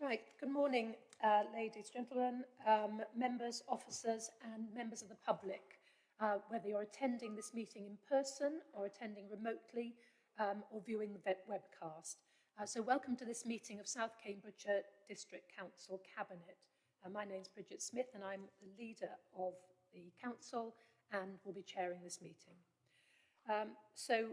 Right, good morning, uh, ladies, gentlemen, um, members, officers and members of the public. Uh, whether you're attending this meeting in person or attending remotely um, or viewing the webcast. Uh, so welcome to this meeting of South Cambridgeshire District Council Cabinet. Uh, my name is Bridget Smith and I'm the leader of the council and will be chairing this meeting. Um, so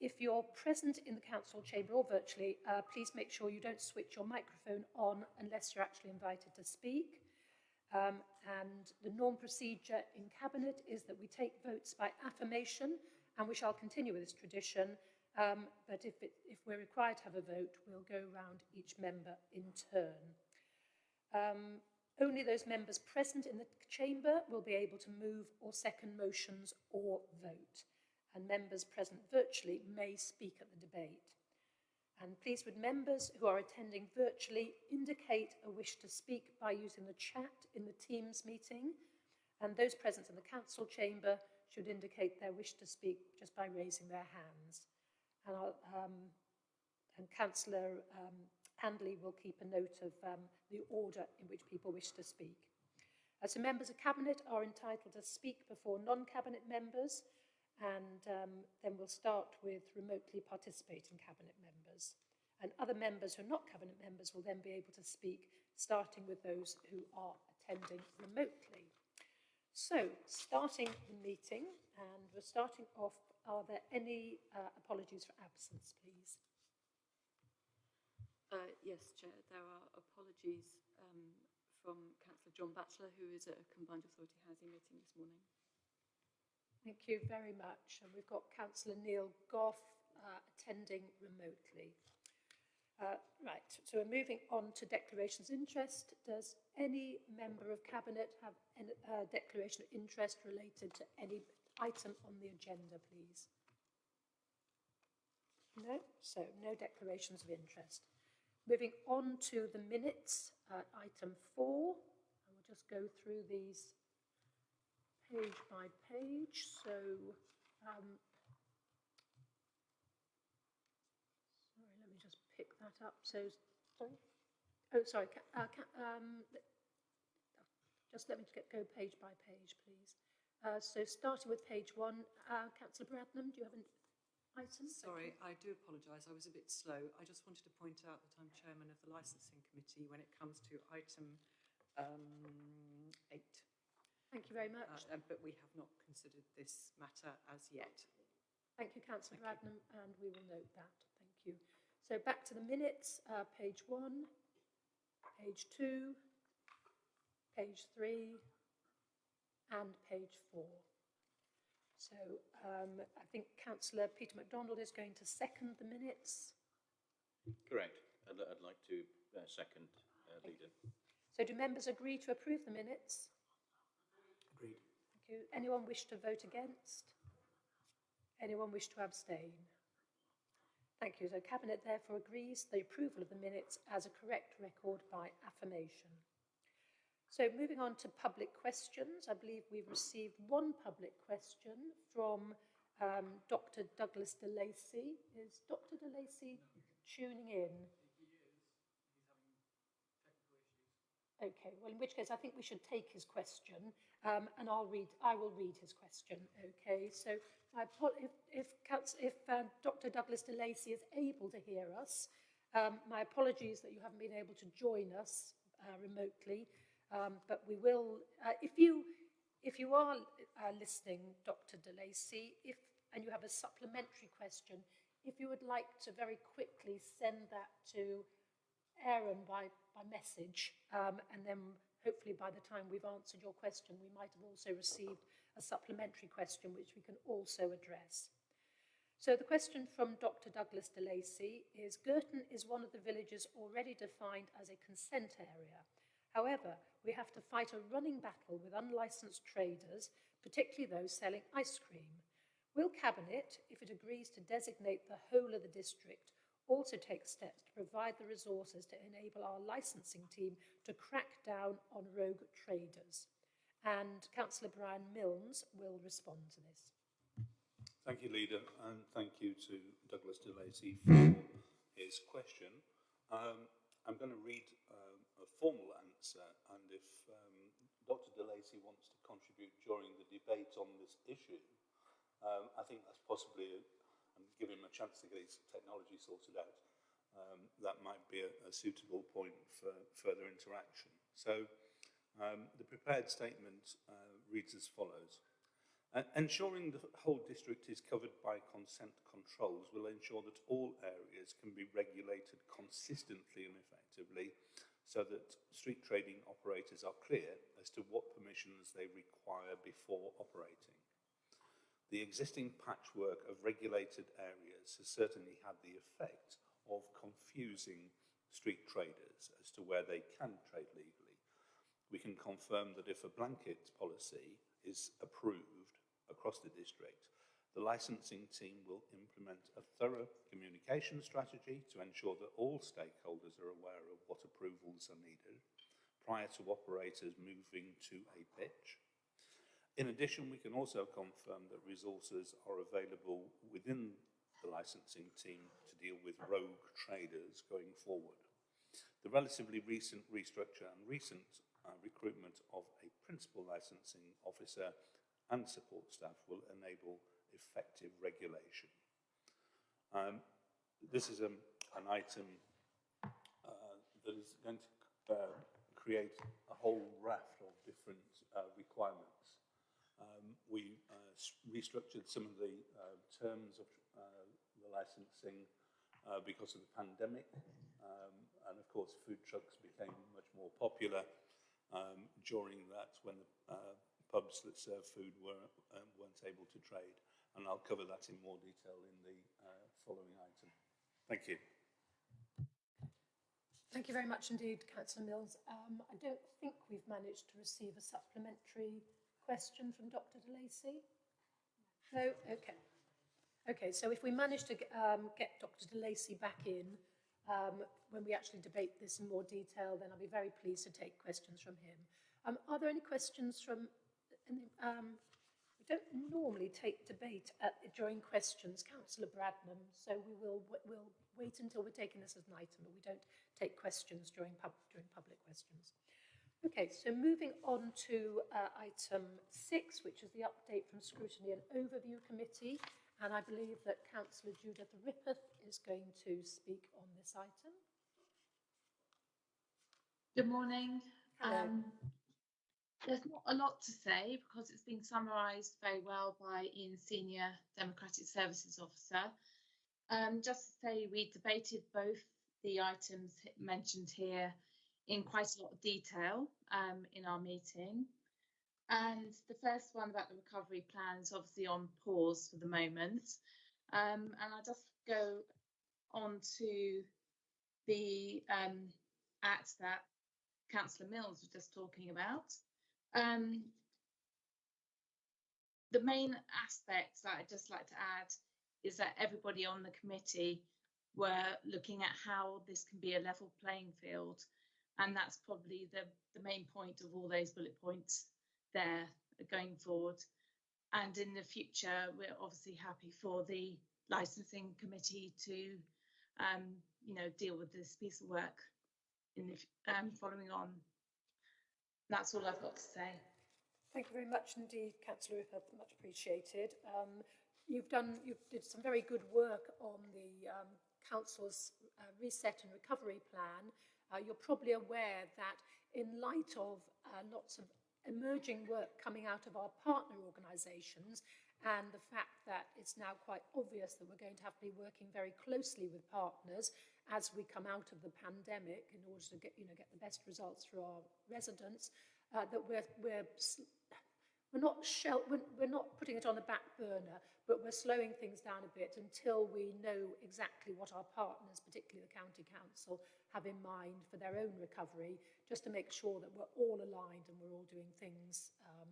if you're present in the council chamber or virtually, uh, please make sure you don't switch your microphone on unless you're actually invited to speak. Um, and the norm procedure in Cabinet is that we take votes by affirmation, and we shall continue with this tradition. Um, but if, it, if we're required to have a vote, we'll go round each member in turn. Um, only those members present in the chamber will be able to move or second motions or vote and members present virtually may speak at the debate. And please would members who are attending virtually indicate a wish to speak by using the chat in the Teams meeting and those present in the council chamber should indicate their wish to speak just by raising their hands. And, um, and Councillor um, Handley will keep a note of um, the order in which people wish to speak. Uh, so members of Cabinet are entitled to speak before non-Cabinet members and um, then we'll start with remotely participating cabinet members. And other members who are not cabinet members will then be able to speak, starting with those who are attending remotely. So, starting the meeting, and we're starting off, are there any uh, apologies for absence, please? Uh, yes, Chair, there are apologies um, from Councillor John Batchelor, who is at a Combined Authority Housing meeting this morning. Thank you very much. And we've got Councillor Neil Gough uh, attending remotely. Uh, right, so we're moving on to declarations of interest. Does any member of Cabinet have a uh, declaration of interest related to any item on the agenda, please? No? So no declarations of interest. Moving on to the minutes, uh, item four. I will just go through these page by page. So, um, sorry, let me just pick that up. So, sorry. Oh, sorry. Uh, um, just let me get, go page by page, please. Uh, so, starting with page one, uh, Councillor Bradnam, do you have an item? Sorry, I do apologise. I was a bit slow. I just wanted to point out that I'm chairman of the licensing committee when it comes to item um, eight. Thank you very much. Uh, but we have not considered this matter as yet. Thank you, Councillor Bradnam, and we will note that. Thank you. So back to the minutes, uh, page one, page two, page three, and page four. So um, I think Councillor Peter McDonald is going to second the minutes. Correct. I'd, I'd like to uh, second, uh, Leader. So do members agree to approve the minutes? You. Anyone wish to vote against? Anyone wish to abstain? Thank you. So Cabinet therefore agrees the approval of the minutes as a correct record by affirmation. So moving on to public questions, I believe we've received one public question from um, Dr. Douglas de Lacey. Is Dr. de Lacey tuning in? Okay, well, in which case I think we should take his question um, and I'll read, I will read his question. Okay, so if, if, if uh, Dr. Douglas de Lacey is able to hear us, um, my apologies that you haven't been able to join us uh, remotely, um, but we will, uh, if you if you are uh, listening, Dr. de Lacey, if, and you have a supplementary question, if you would like to very quickly send that to Aaron by, by message, um, and then hopefully by the time we've answered your question, we might have also received a supplementary question which we can also address. So the question from Dr. Douglas de DeLacy is, Girton is one of the villages already defined as a consent area. However, we have to fight a running battle with unlicensed traders, particularly those selling ice cream. Will Cabinet, if it agrees to designate the whole of the district also take steps to provide the resources to enable our licensing team to crack down on rogue traders. And Councillor Brian Milnes will respond to this. Thank you, Leader, and thank you to Douglas de Lacey for his question. Um, I'm going to read um, a formal answer, and if um, Dr. De Lacey wants to contribute during the debate on this issue, um, I think that's possibly, and give him a chance to get his technology sorted out, um, that might be a, a suitable point for further interaction. So um, the prepared statement uh, reads as follows. Ensuring the whole district is covered by consent controls will ensure that all areas can be regulated consistently and effectively so that street trading operators are clear as to what permissions they require before operating. The existing patchwork of regulated areas has certainly had the effect of confusing street traders as to where they can trade legally. We can confirm that if a blanket policy is approved across the district, the licensing team will implement a thorough communication strategy to ensure that all stakeholders are aware of what approvals are needed prior to operators moving to a pitch. In addition, we can also confirm that resources are available within the licensing team to deal with rogue traders going forward. The relatively recent restructure and recent uh, recruitment of a principal licensing officer and support staff will enable effective regulation. Um, this is a, an item uh, that is going to uh, create a whole raft of different uh, requirements. Um, we uh, restructured some of the uh, terms of uh, the licensing uh, because of the pandemic. Um, and of course, food trucks became much more popular um, during that when the uh, pubs that serve food were, um, weren't able to trade. And I'll cover that in more detail in the uh, following item. Thank you. Thank you very much indeed, Councillor Mills. Um, I don't think we've managed to receive a supplementary question from Dr De Lacey. No? Okay. Okay, so if we manage to um, get Dr De Lacey back in um, when we actually debate this in more detail, then I'll be very pleased to take questions from him. Um, are there any questions from... Um, we don't normally take debate at, during questions, Councillor Bradnam, so we will we'll wait until we're taking this as an item, but we don't take questions during, pub, during public questions. Okay, so moving on to uh, item six, which is the update from Scrutiny and Overview Committee. And I believe that Councillor Judith Rippeth is going to speak on this item. Good morning. Um, there's not a lot to say because it's been summarised very well by Ian Senior, Democratic Services Officer. Um, just to say, we debated both the items mentioned here in quite a lot of detail um, in our meeting. And the first one about the recovery plan is obviously on pause for the moment. Um, and I'll just go on to the um, act that Councillor Mills was just talking about. Um, the main aspect that I'd just like to add is that everybody on the committee were looking at how this can be a level playing field. And that's probably the, the main point of all those bullet points there going forward. And in the future, we're obviously happy for the licensing committee to, um, you know, deal with this piece of work in the um, following on. That's all I've got to say. Thank you very much indeed, Councillor Rippeth, much appreciated. Um, you've done, you did some very good work on the um, Council's uh, reset and recovery plan. Uh, you're probably aware that in light of uh, lots of emerging work coming out of our partner organisations and the fact that it's now quite obvious that we're going to have to be working very closely with partners as we come out of the pandemic in order to get, you know, get the best results for our residents, uh, that we're, we're, we're, not shell, we're, we're not putting it on the back burner, but we're slowing things down a bit until we know exactly what our partners, particularly the County Council, have in mind for their own recovery, just to make sure that we're all aligned and we're all doing things um,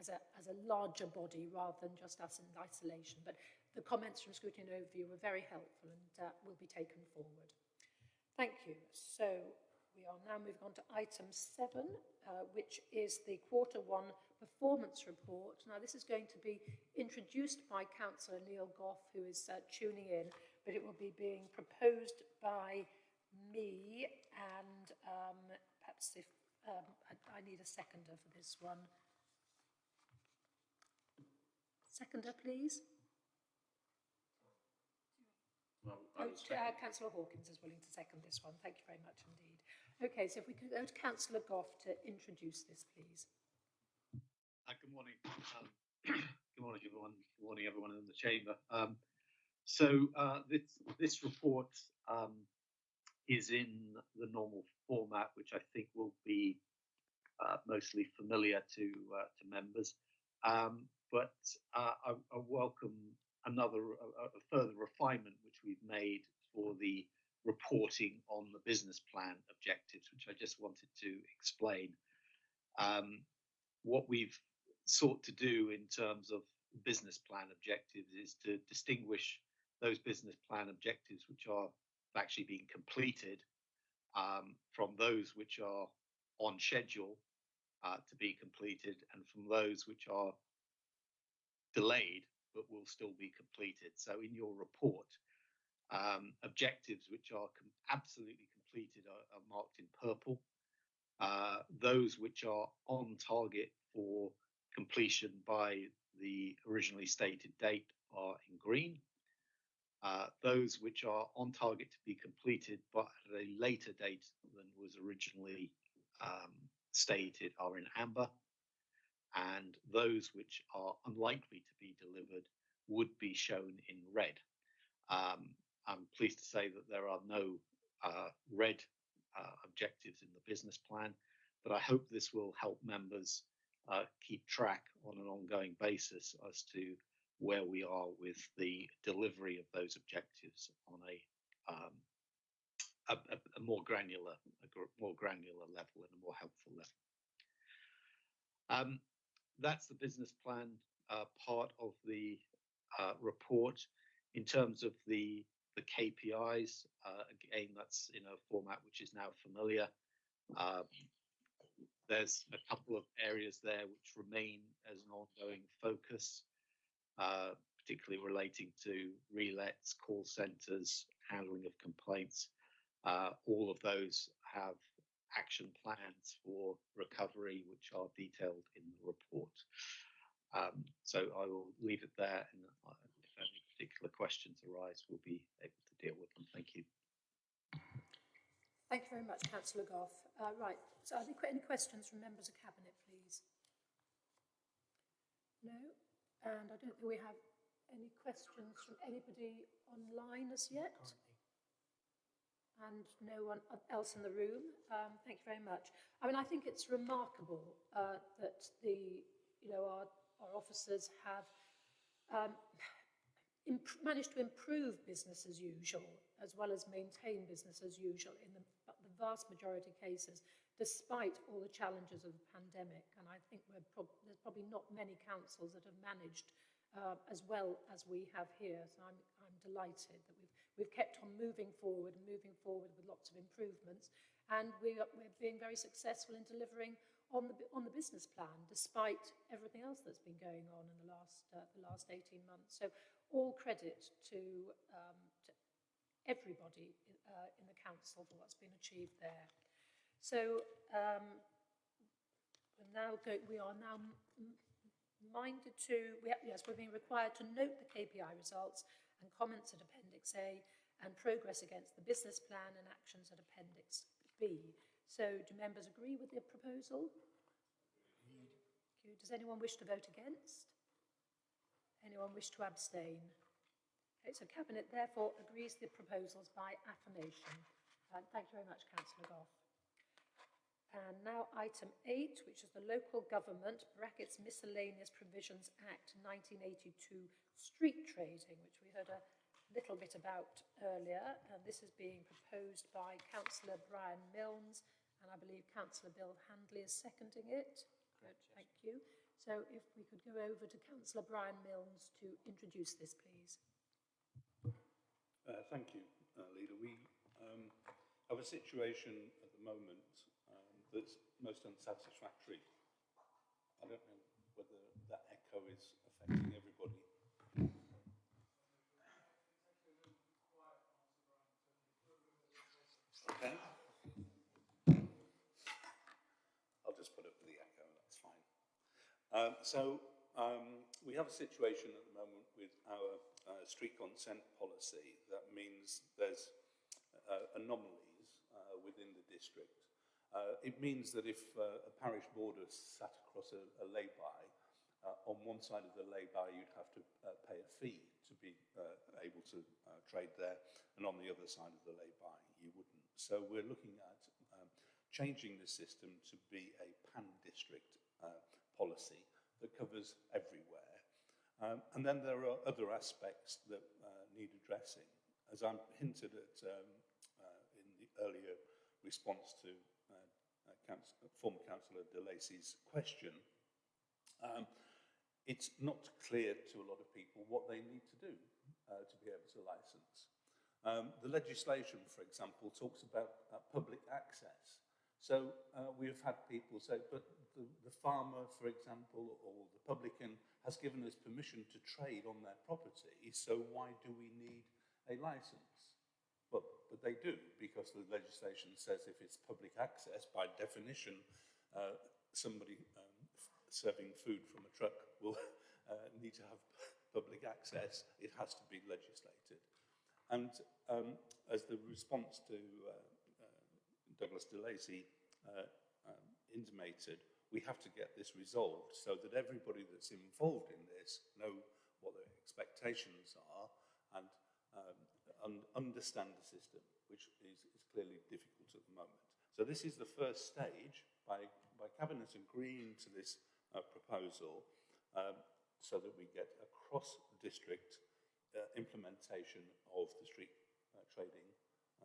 as, a, as a larger body rather than just us in isolation. But the comments from Scrutiny and Overview were very helpful and uh, will be taken forward. Thank you. So we are now moving on to item seven, uh, which is the quarter one performance report. Now, this is going to be introduced by Councillor Neil Gough, who is uh, tuning in, but it will be being proposed by me And perhaps If, um, I, I need a seconder for this one. Seconder, please. Well, Oh, uh, councillor Hawkins is willing to second this one. Thank you very much indeed. Okay, so if we could go to councillor Gough to introduce this, please. Uh, Good morning. um, Good morning, everyone. Good morning, everyone in the chamber. Um, So uh, this, this report um, is in the normal format, which I think will be uh, mostly familiar to, uh, to members. Um, But uh, I I welcome another, a a- further refinement which we've made for the reporting on the business plan objectives, which I just wanted to explain. Um, What we've sought to do in terms of business plan objectives is to distinguish those business plan objectives which are actually being completed um, from those which are on schedule uh, to be completed and from those which are delayed but will still be completed. So in your report, um, objectives which are com- absolutely completed are, are marked in purple. Uh, those which are on target for completion by the originally stated date are in green. Uh, those which are on target to be completed but at a later date than was originally um, stated are in amber. And those which are unlikely to be delivered would be shown in red. Um, I'm pleased to say that there are no uh, red uh, objectives in the business plan, but I hope this will help members uh, keep track on an ongoing basis as to where we are with the delivery of those objectives on a um, a, a, more granular, a gr- more granular level and a more helpful level. Um, that's the business plan uh, part of the uh, report. In terms of the the KPIs, uh, again, that's in a format which is now familiar. Um, there's a couple of areas there which remain as an ongoing focus, uh, particularly relating to relets, call centres, handling of complaints. Uh, all of those have action plans for recovery, which are detailed in the report. Um, so I will leave it there, and uh, particular questions arise, we'll be able to deal with them. Thank you. Thank you very much, councillor Gough. Uh, right, so are there any questions from members of cabinet, please? No? And I don't think we have any questions from anybody online as yet? And no one else in the room? Um, thank you very much. I mean, I think it's remarkable uh, that the, you know, our, our officers have um, managed to improve business as usual, as well as maintain business as usual in the, the vast majority of cases, despite all the challenges of the pandemic. And I think prob- there's probably not many councils that have managed uh, as well as we have here. So I'm, I'm delighted that we've, we've kept on moving forward and moving forward with lots of improvements. And we are, we're being very successful in delivering on the, on the business plan, despite everything else that's been going on in the last, uh, the last 18 months. So all credit to, um, to everybody uh, in the council for what's been achieved there. So um, we're now go, we are now minded to, we, yes, we're being required to note the KPI results and comments at Appendix A and progress against the business plan and actions at Appendix B. So do members agree with the proposal? Does anyone wish to vote against? Anyone wish to abstain? Okay, so Cabinet therefore agrees the proposals by affirmation. Uh, thank you very much, Councillor Gough. And now item eight, which is the Local Government brackets Miscellaneous Provisions Act 1982 street trading, which we heard a little bit about earlier. And this is being proposed by Councillor Brian Milnes, and I believe Councillor Bill Handley is seconding it. Good, thank you. So if we could go over to Councillor Brian Milnes to introduce this, please. Uh, thank you, uh, Leader. We um, have a situation at the moment um, that's most unsatisfactory. I don't know whether that echo is affecting everybody. Okay. Um, so um, we have a situation at the moment with our uh, street consent policy that means there's uh, anomalies uh, within the district. Uh, it means that if uh, a parish border sat across a, a lay-by, uh, on one side of the lay-by you'd have to pay a fee to be able to trade there, and on the other side of the lay-by you wouldn't. So we're looking at um, changing the system to be a pan-district policy that covers everywhere. Um, and then there are other aspects that uh, need addressing. As I hinted at um, uh, in the earlier response to uh, uh, Council, former Councillor De Lacey's question, um, it's not clear to a lot of people what they need to do uh, to be able to license. Um, the legislation, for example, talks about uh, public access. So we have had people say, but the, the farmer, for example, or the publican has given us permission to trade on their property, so why do we need a license? Well, but they do, because the legislation says if it's public access, by definition, uh, somebody um, serving food from a truck will uh, need to have public access. It has to be legislated. And um, as the response to uh, Douglas de Lacey uh, um, intimated, we have to get this resolved so that everybody that's involved in this know what their expectations are and um, un understand the system, which is, is clearly difficult at the moment. So this is the first stage by, by Cabinet agreeing to this uh, proposal um, so that we get a cross-district uh, implementation of the street uh, trading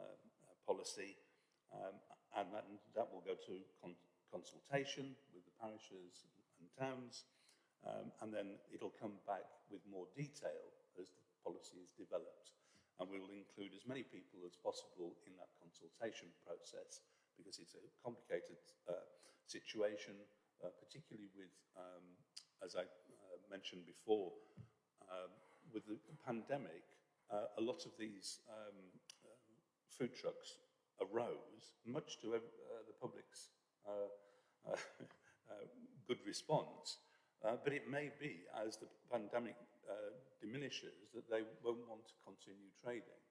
um, uh, policy um, and that, that will go to consultation with the parishes and towns, um, and then it'll come back with more detail as the policy is developed. And we will include as many people as possible in that consultation process because it's a complicated uh, situation, uh, particularly with, um, as I uh, mentioned before, um, with the pandemic, uh, a lot of these um, uh, food trucks arose, much to uh, the public's good response. Uh, but it may be, as the pandemic uh, diminishes, that they won't want to continue trading.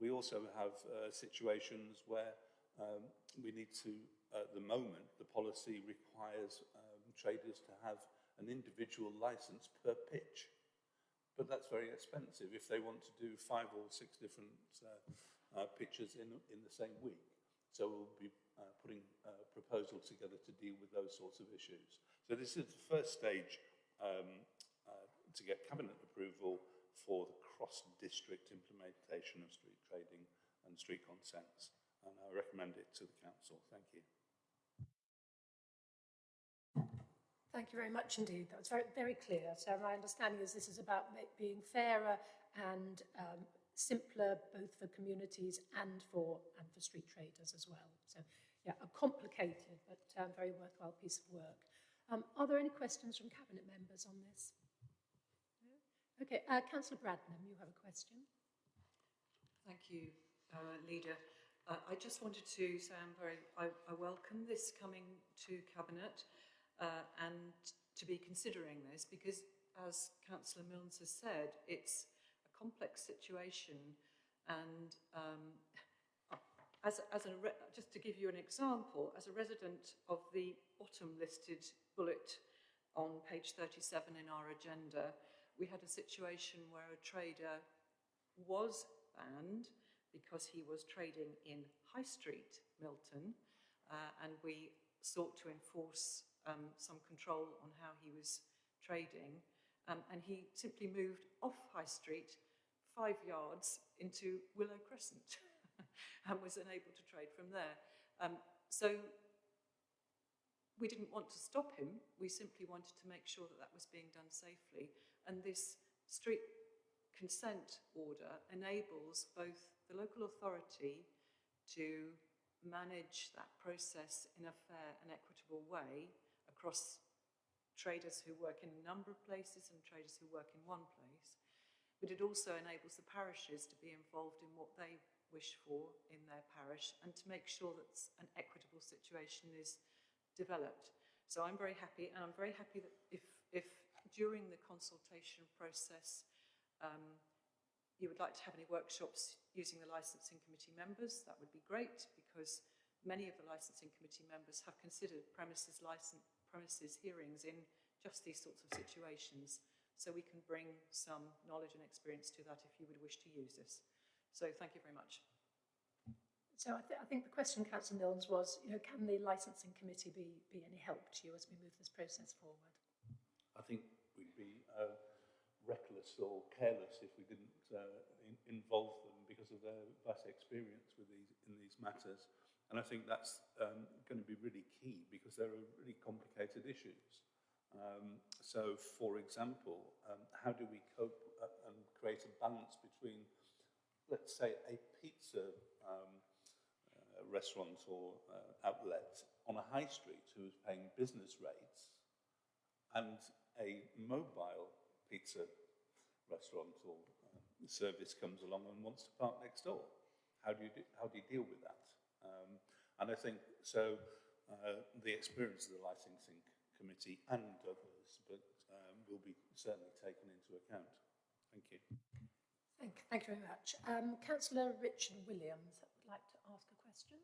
We also have uh, situations where um, we need to, at the moment, the policy requires um, traders to have an individual license per pitch. But that's very expensive if they want to do five or six different uh, uh, pictures in, in the same week. So we'll be uh, putting a proposal together to deal with those sorts of issues. So this is the first stage um, uh, to get cabinet approval for the cross-district implementation of street trading and street consents. And I recommend it to the council. Thank you. Thank you very much indeed. That was very, very clear. So my understanding is this is about being fairer and um, simpler both for communities and for, and for street traders as well. So yeah, a complicated but um, very worthwhile piece of work. Um, are there any questions from Cabinet members on this? No? Okay, uh, Councillor Bradnam, you have a question. Thank you, uh, Leader. Uh, I just wanted to say I'm very, I, I welcome this coming to Cabinet uh, and to be considering this because, as Councillor Milnes has said, it's complex situation and um, as, as a just to give you an example, as a resident of the bottom listed bullet on page 37 in our agenda, we had a situation where a trader was banned because he was trading in High Street, Milton, uh, and we sought to enforce um, some control on how he was trading. Um, and he simply moved off High Street five yards into Willow Crescent and was unable to trade from there. Um, so we didn't want to stop him, we simply wanted to make sure that that was being done safely. And this street consent order enables both the local authority to manage that process in a fair and equitable way across traders who work in a number of places and traders who work in one place, but it also enables the parishes to be involved in what they wish for in their parish and to make sure that an equitable situation is developed. So I'm very happy, and I'm very happy that if, if during the consultation process, um, you would like to have any workshops using the licensing committee members, that would be great because many of the licensing committee members have considered premises license, premises hearings in just these sorts of situations. So we can bring some knowledge and experience to that if you would wish to use this. So thank you very much. So I, th- I think the question, Councillor Milnes, was, you know, can the licensing committee be, be any help to you as we move this process forward? I think we'd be uh, reckless or careless if we didn't uh, in, involve them because of their vast experience with these in these matters. And I think that's um, going to be really key because there are really complicated issues. Um, so, for example, um, how do we cope uh, and create a balance between, let's say, a pizza um, uh, restaurant or uh, outlet on a high street who is paying business rates and a mobile pizza restaurant or uh, service comes along and wants to park next door. How do you, do, how do you deal with that? Um, and I think so uh, the experience of the licensing committee and others but um, will be certainly taken into account. Thank you. Thank, thank you very much. Um, Councillor Richard Williams would like to ask a question.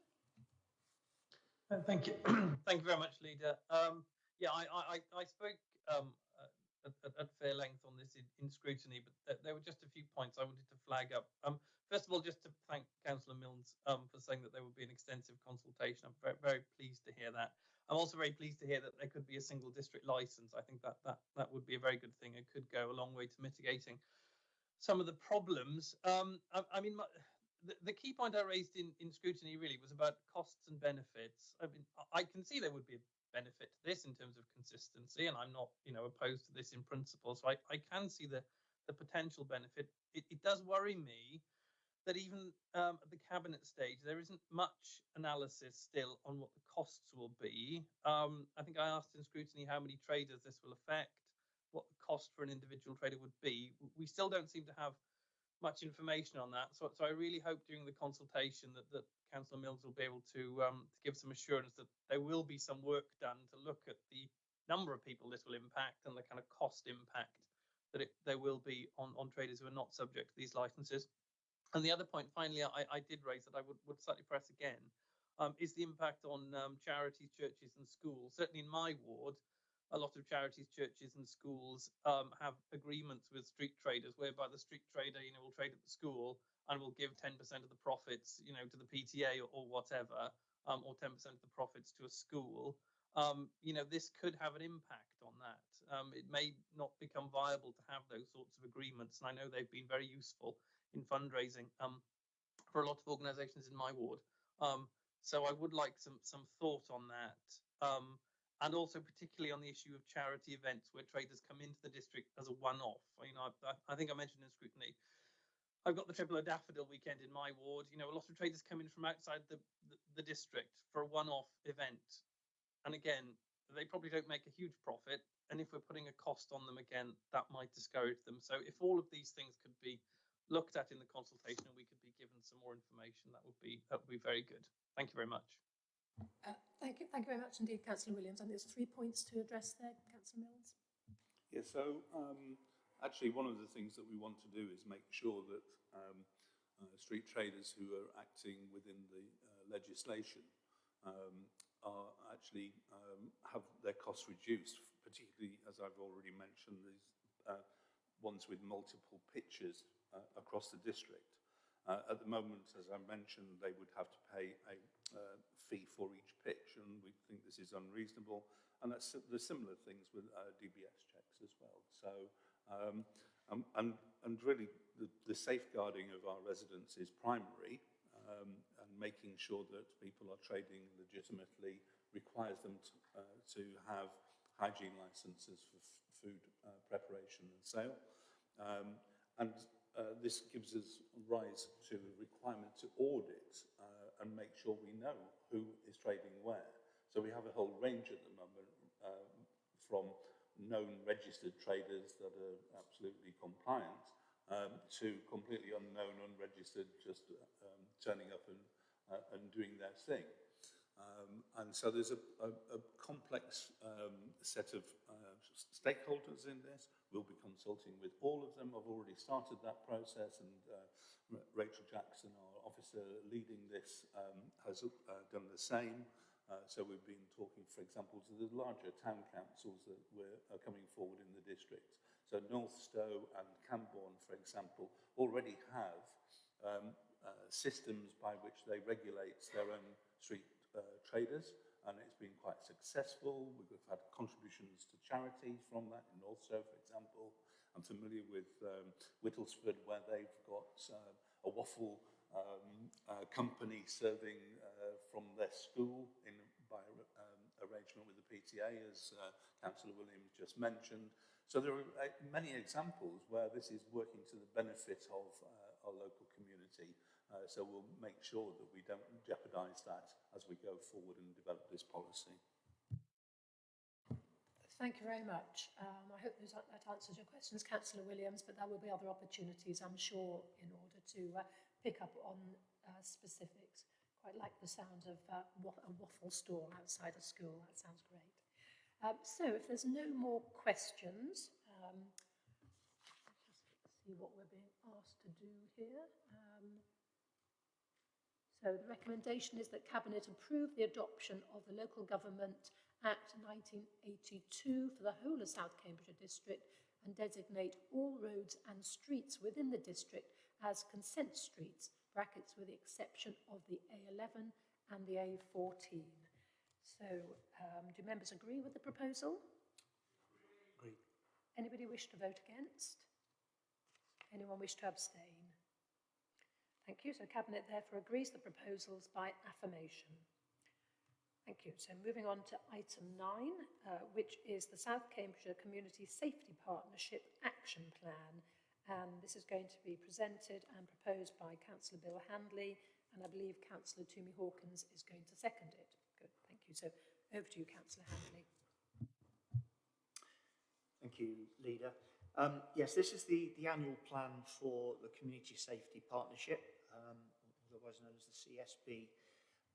Uh, Thank you. Thank you very much, Leader. Um, yeah, I, I, I- I spoke um, uh, at, at, at fair length on this in, in scrutiny, but th- there were just a few points I wanted to flag up. Um, first of all, just to thank Councillor Milnes um, for saying that there would be an extensive consultation. I'm very, very pleased to hear that. I'm also very pleased to hear that there could be a single district license. I think that that that would be a very good thing. It could go a long way to mitigating some of the problems. Um, I, I mean, my, the, the key point I raised in, in scrutiny really was about costs and benefits. I mean, I- can see there would be a benefit to this in terms of consistency, and I'm not, you know, opposed to this in principle. So I, I can see the the potential benefit. It, it does worry me that even um, at the cabinet stage, there isn't much analysis still on what the costs will be. Um, I think I asked in scrutiny how many traders this will affect, what the cost for an individual trader would be. We still don't seem to have much information on that. So, so I really hope during the consultation that, that Councillor Mills will be able to, um, to give some assurance that there will be some work done to look at the number of people this will impact and the kind of cost impact that it, there will be on, on traders who are not subject to these licenses. And the other point, finally, I, I did raise that I would, would slightly press again, um, is the impact on um, charities, churches, and schools. Certainly in my ward, a lot of charities, churches, and schools um, have agreements with street traders, whereby the street trader, you know, will trade at the school and will give 10% of the profits, you know, to the PTA or, or whatever, um, or 10% of the profits to a school. Um, you know, this could have an impact on that. Um, it may not become viable to have those sorts of agreements, and I know they've been very useful in fundraising um, for a lot of organisations in my ward. Um, so I would like some some thought on that, um, and also particularly on the issue of charity events where traders come into the district as a one-off. You know, I, I think I mentioned in scrutiny. I've got the Thriplow Daffodil weekend in my ward. You know, a lot of traders come in from outside the, the, the district for a one-off event, and again, they probably don't make a huge profit. And if we're putting a cost on them again, that might discourage them. So if all of these things could be looked at in the consultation and we could be given some more information, that would be that would be very good. Thank you very much. Uh, thank you, thank you very much indeed, Councillor Williams. And there's three points to address there, Councillor Mills. Yeah, so um, actually one of the things that we want to do is make sure that um, uh, street traders who are acting within the uh, legislation um, are actually um, have their costs reduced, particularly as I've already mentioned, these uh, ones with multiple pitches uh, across the district. Uh, at the moment, as I mentioned, they would have to pay a uh, fee for each pitch, and we think this is unreasonable. And that's the similar things with uh, DBS checks as well. So, um, and, and really, the, the safeguarding of our residents is primary, um, and making sure that people are trading legitimately requires them to, uh, to have hygiene licenses for food uh, preparation and sale. Um, and uh, this gives us rise to a requirement to audit uh, and make sure we know who is trading where. So we have a whole range at the moment um, from known registered traders that are absolutely compliant um, to completely unknown, unregistered, just um, turning up and, uh, and doing their thing. Um, and so there's a, a, a complex um, set of uh, stakeholders in this. We'll be consulting with all of them. I've already started that process and uh, Rachel Jackson, our officer leading this, um, has uh, done the same. Uh, so we've been talking, for example, to the larger town councils that we're, coming forward in the district. So North Northstowe and Cambourne, for example, already have um, uh, systems by which they regulate their own street uh, traders, and it's been quite successful. We've had contributions to charities from that in Northstowe, for example. I'm familiar with um, Whittlesford, where they've got uh, a waffle um, uh, company serving uh, from their school in by um, arrangement with the PTA, as uh, Councillor Williams just mentioned. So there are uh, many examples where this is working to the benefit of uh, our local community. Uh, so we'll make sure that we don't jeopardise that as we go forward and develop this policy. Thank you very much. Um, I hope that answers your questions, Councillor Williams, but there will be other opportunities, I'm sure, in order to uh, pick up on uh, specifics. Quite like the sound of uh, a waffle stall outside a school. That sounds great. Um, so, if there's no more questions, um, let's see what we're being asked to do here. So the recommendation is that Cabinet approve the adoption of the Local Government Act 1982 for the whole of South Cambridgeshire District and designate all roads and streets within the district as consent streets, brackets with the exception of the A11 and the A14. So um, do members agree with the proposal? Agreed. Anybody wish to vote against? Anyone wish to abstain? Thank you. So Cabinet therefore agrees the proposals by affirmation. Thank you. So moving on to item nine, uh, which is the South Cambridgeshire Community Safety Partnership Action Plan. And this is going to be presented and proposed by Councillor Bill Handley, and I believe Councillor Tumi Hawkins is going to second it. Good, thank you. So over to you, Councillor Handley. Thank you, Leader. Um, yes, this is the, the annual plan for the Community Safety Partnership, um, otherwise known as the CSP.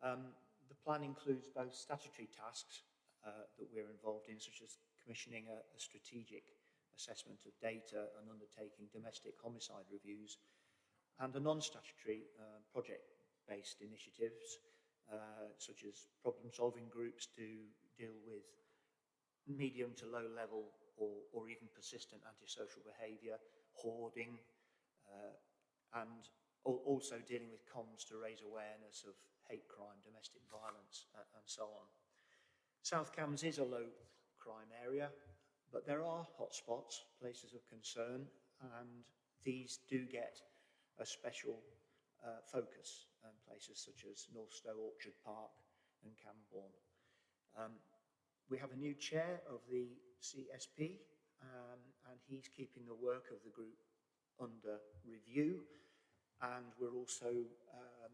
Um, the plan includes both statutory tasks uh, that we're involved in, such as commissioning a, a strategic assessment of data and undertaking domestic homicide reviews, and a non-statutory uh, project-based initiatives, uh, such as problem-solving groups to deal with medium to low level or, or even persistent antisocial behaviour, hoarding, uh, and also dealing with comms to raise awareness of hate crime, domestic violence, uh, and so on. South Cams is a low crime area, but there are hotspots, places of concern, and these do get a special uh, focus, um, places such as North Northstowe Orchard Park and Cambourne. Um, we have a new chair of the CSP, um, and he's keeping the work of the group under review. And we're also um,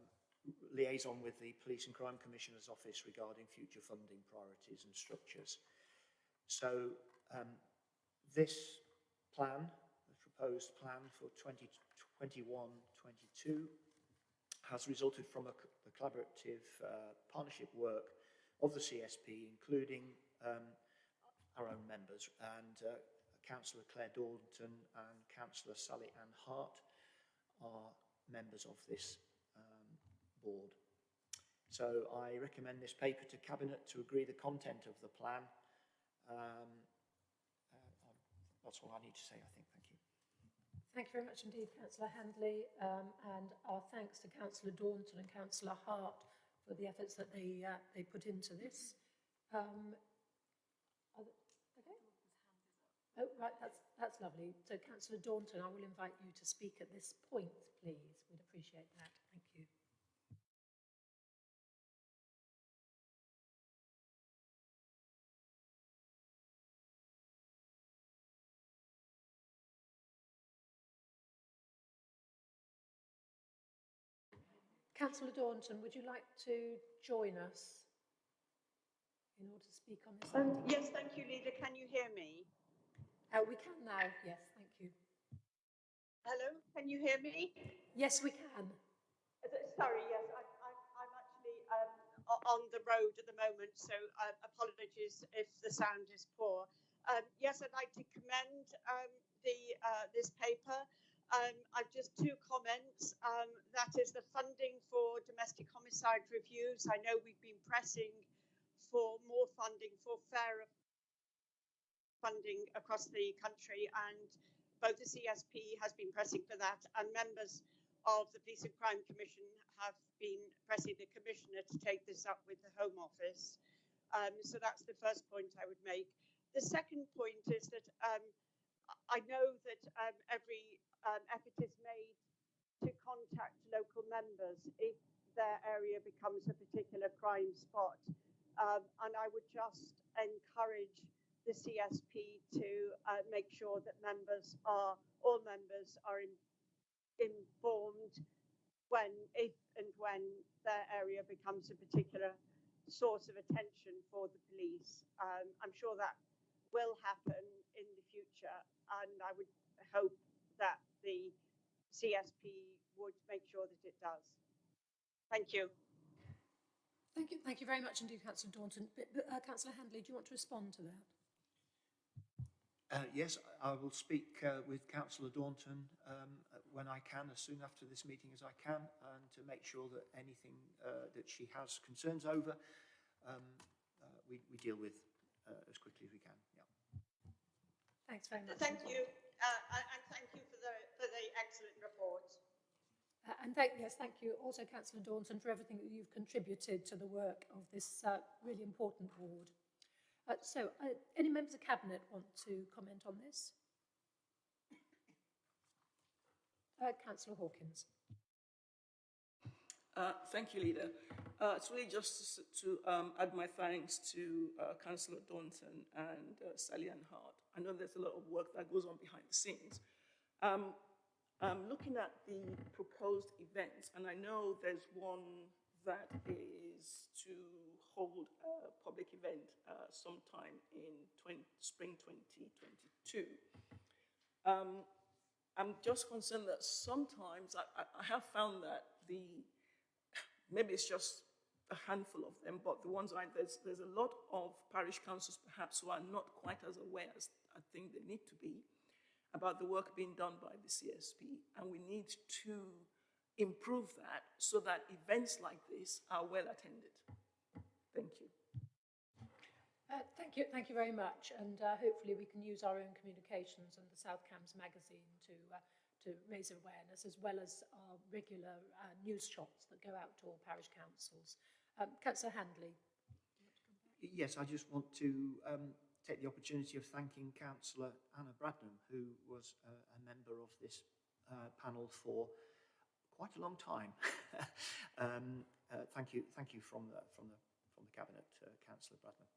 liaison with the Police and Crime Commissioner's Office regarding future funding priorities and structures. So um, this plan, the proposed plan for 2021-22, has resulted from a, co- a collaborative uh, partnership work of the CSP, including um, our own members, and uh, Councillor Claire Daunton and Councillor Sally Ann Hart are members of this um, board. So I recommend this paper to Cabinet to agree the content of the plan. Um, uh, that's all I need to say, I think. Thank you. Thank you very much indeed, Councillor Handley, um, and our thanks to Councillor Daunton and Councillor Hart for the efforts that they uh, they put into this. Um, are the- okay. Oh, right, that's that's lovely. So, Councillor Daunton, I will invite you to speak at this point, please. We'd appreciate that. Thank you. Councillor Daunton, would you like to join us in order to speak on this Um, yes, thank you, Leader. Can you hear me? Uh, we can now, yes, thank you. Hello, can you hear me? Yes, we can. Sorry, yes, I, I, I'm actually um, on the road at the moment, so uh, apologies if the sound is poor. Um, yes, I'd like to commend um, the uh, this paper. Um, I've just two comments. Um, that is the funding for domestic homicide reviews. I know we've been pressing for more funding for fairer funding across the country, and both the CSP has been pressing for that, and members of the Police and Crime Commission have been pressing the Commissioner to take this up with the Home Office. Um, so that's the first point I would make. The second point is that um, I know that um, every um, effort is made to contact local members if their area becomes a particular crime spot. Um, and I would just encourage the CSP to uh, make sure that members are, all members are in, informed when, if and when their area becomes a particular source of attention for the police. Um, I'm sure that will happen in the future, and I would hope that the CSP would make sure that it does. Thank you. Thank you, thank you very much indeed, Councillor Daunton. But, but, uh, Councillor Handley, do you want to respond to that? Uh, yes, I will speak uh, with Councillor Daunton um, when I can, as soon after this meeting as I can, and to make sure that anything uh, that she has concerns over, um, uh, we, we deal with uh, as quickly as we can. Yeah. Thanks very much. Thank you, uh, and and thank you for the, for the excellent report. Uh, and thank, yes, thank you also, Councillor Daunton, for everything that you've contributed to the work of this uh, really important ward. Uh, so, uh, any members of Cabinet want to comment on this? Uh, Councillor Hawkins. Uh, thank you, Leader. Uh, it's really just to, to um, add my thanks to uh, Councillor Daunton and Sally Ann Hart. I know there's a lot of work that goes on behind the scenes. Um, I'm looking at the proposed events, and I know there's one that is to hold a public event uh, sometime in 20, spring 2022. Um, I'm just concerned that sometimes I, I, I have found that the maybe it's just a handful of them, but the ones I there's there's a lot of parish councils perhaps who are not quite as aware as I think they need to be about the work being done by the CSP, and we need to improve that so that events like this are well attended. Thank you. Uh, thank you, thank you very much, and uh, hopefully we can use our own communications and the South Cams magazine to uh, to raise awareness, as well as our regular uh, news shots that go out to all parish councils. Um, Councillor Handley. Yes, I just want to um, take the opportunity of thanking Councillor Anna Bradnam, who was uh, a member of this uh, panel for quite a long time. um, uh, thank you, thank you from the from the from the cabinet, uh, Councillor Bradnam.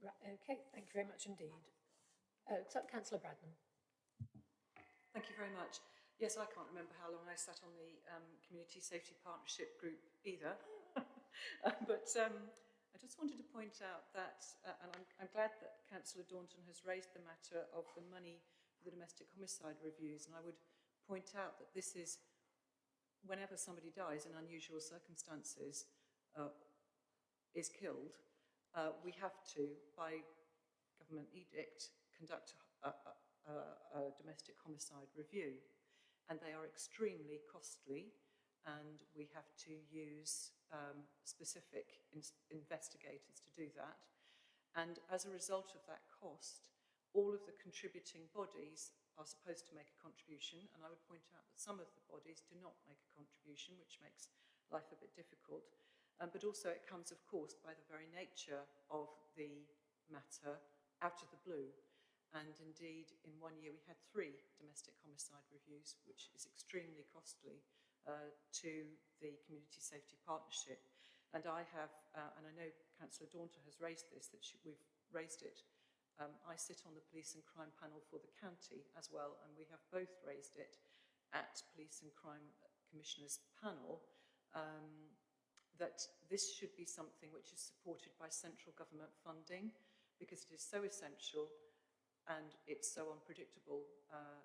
Right, okay, thank you very much indeed. Uh, so, Councillor Bradnam. Thank you very much. Yes, I can't remember how long I sat on the um, Community Safety Partnership Group either. Uh, but um, I just wanted to point out that, uh, and I'm, I'm glad that Councillor Daunton has raised the matter of the money for the domestic homicide reviews. And I would point out that this is whenever somebody dies in unusual circumstances, is killed, uh, we have to, by government edict, conduct a, a, a, a domestic homicide review. And they are extremely costly, and we have to use um, specific in investigators to do that. And as a result of that cost, all of the contributing bodies are supposed to make a contribution, and I would point out that some of the bodies do not make a contribution, which makes life a bit difficult. Um, but also it comes, of course, by the very nature of the matter out of the blue. And indeed, in one year, we had three domestic homicide reviews, which is extremely costly uh, to the Community Safety Partnership. And I have, uh, and I know Councillor Daunton has raised this, that she, we've raised it. Um, I sit on the Police and Crime panel for the county as well, and we have both raised it at Police and Crime Commissioners panel. Um, that this should be something which is supported by central government funding because it is so essential and it's so unpredictable uh,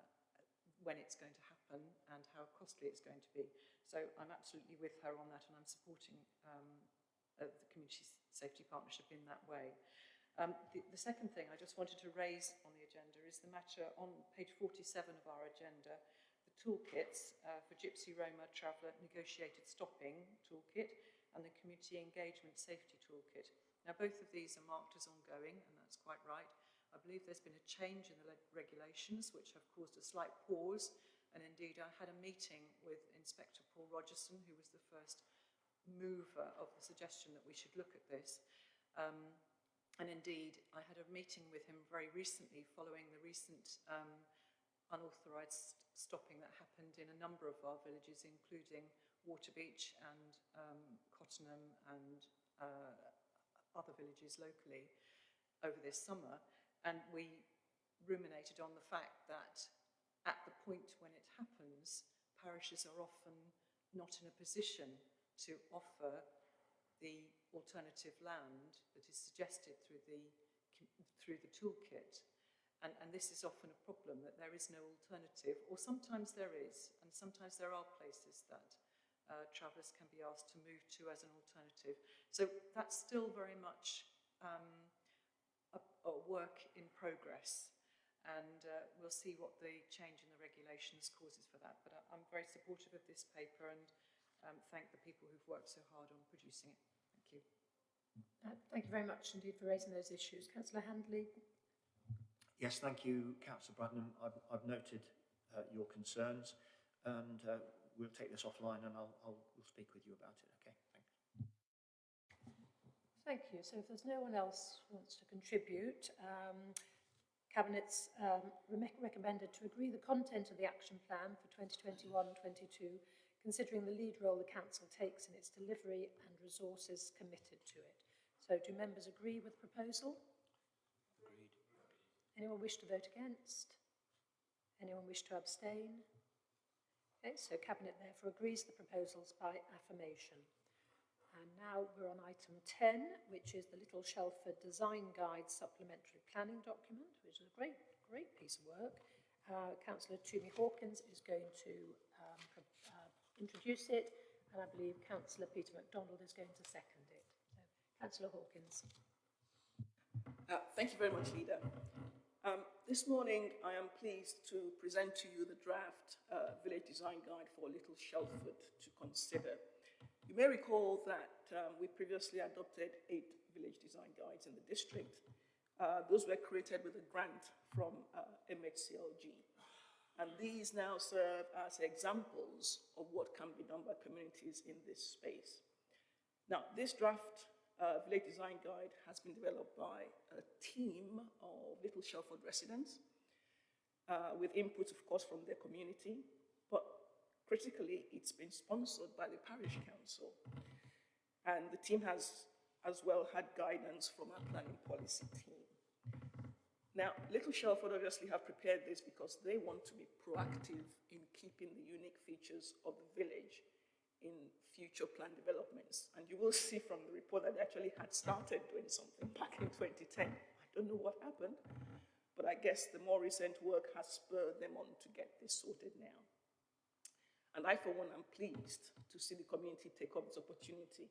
when it's going to happen and how costly it's going to be. So I'm absolutely with her on that and I'm supporting um, uh, the Community Safety Partnership in that way. Um, the, the second thing I just wanted to raise on the agenda is the matter on page 47 of our agenda, the toolkits uh, for Gypsy Roma Traveller Negotiated Stopping Toolkit and the Community Engagement Safety Toolkit. Now both of these are marked as ongoing and that's quite right. I believe there's been a change in the regulations which have caused a slight pause and indeed I had a meeting with Inspector Paul Rogerson who was the first mover of the suggestion that we should look at this. Um, and indeed, I had a meeting with him very recently following the recent um, unauthorised stopping that happened in a number of our villages, including Waterbeach and um, Cottenham and uh, other villages locally over this summer. And we ruminated on the fact that at the point when it happens, parishes are often not in a position to offer the alternative land that is suggested through the, through the toolkit. And, and this is often a problem that there is no alternative, or sometimes there is, and sometimes there are places that uh, travellers can be asked to move to as an alternative. So that's still very much um, a, a work in progress and uh, we'll see what the change in the regulations causes for that. But I, I'm very supportive of this paper and um, thank the people who've worked so hard on producing it. Thank you. Uh, thank you very much indeed for raising those issues. Councillor Handley. Yes, thank you, Councillor Bradnam. I've, I've noted uh, your concerns and uh, we'll take this offline and I'll, I'll we'll speak with you about it. Okay, thanks. Thank you. So if there's no one else who wants to contribute, um, Cabinet's um, recommended to agree the content of the action plan for 2021-22 considering the lead role the Council takes in its delivery and resources committed to it. So do members agree with the proposal? Agreed. Anyone wish to vote against? Anyone wish to abstain? So Cabinet therefore agrees the proposals by affirmation. And now we're on item 10, which is the Little Shelford Design Guide Supplementary Planning Document, which is a great, great piece of work. Uh, Councillor Tumi Hawkins is going to um, introduce it, and I believe Councillor Peter McDonald is going to second it. So, Councillor Hawkins. Uh, thank you very much, Leader. Um, this morning, I am pleased to present to you the draft uh, Village Design Guide for Little Shelford to consider. You may recall that um, we previously adopted eight village design guides in the district. Uh, those were created with a grant from uh, MHCLG. And these now serve as examples of what can be done by communities in this space. Now, this draft uh, village design guide has been developed by a team of Little Shelford residents uh, with input, of course, from their community, but critically, it's been sponsored by the parish council. And the team has as well had guidance from our planning policy team. Now, Little Shelford obviously have prepared this because they want to be proactive in keeping the unique features of the village in future plan developments. And you will see from the report that they actually had started doing something back in 2010. I don't know what happened, but I guess the more recent work has spurred them on to get this sorted now. And I, for one, am pleased to see the community take up this opportunity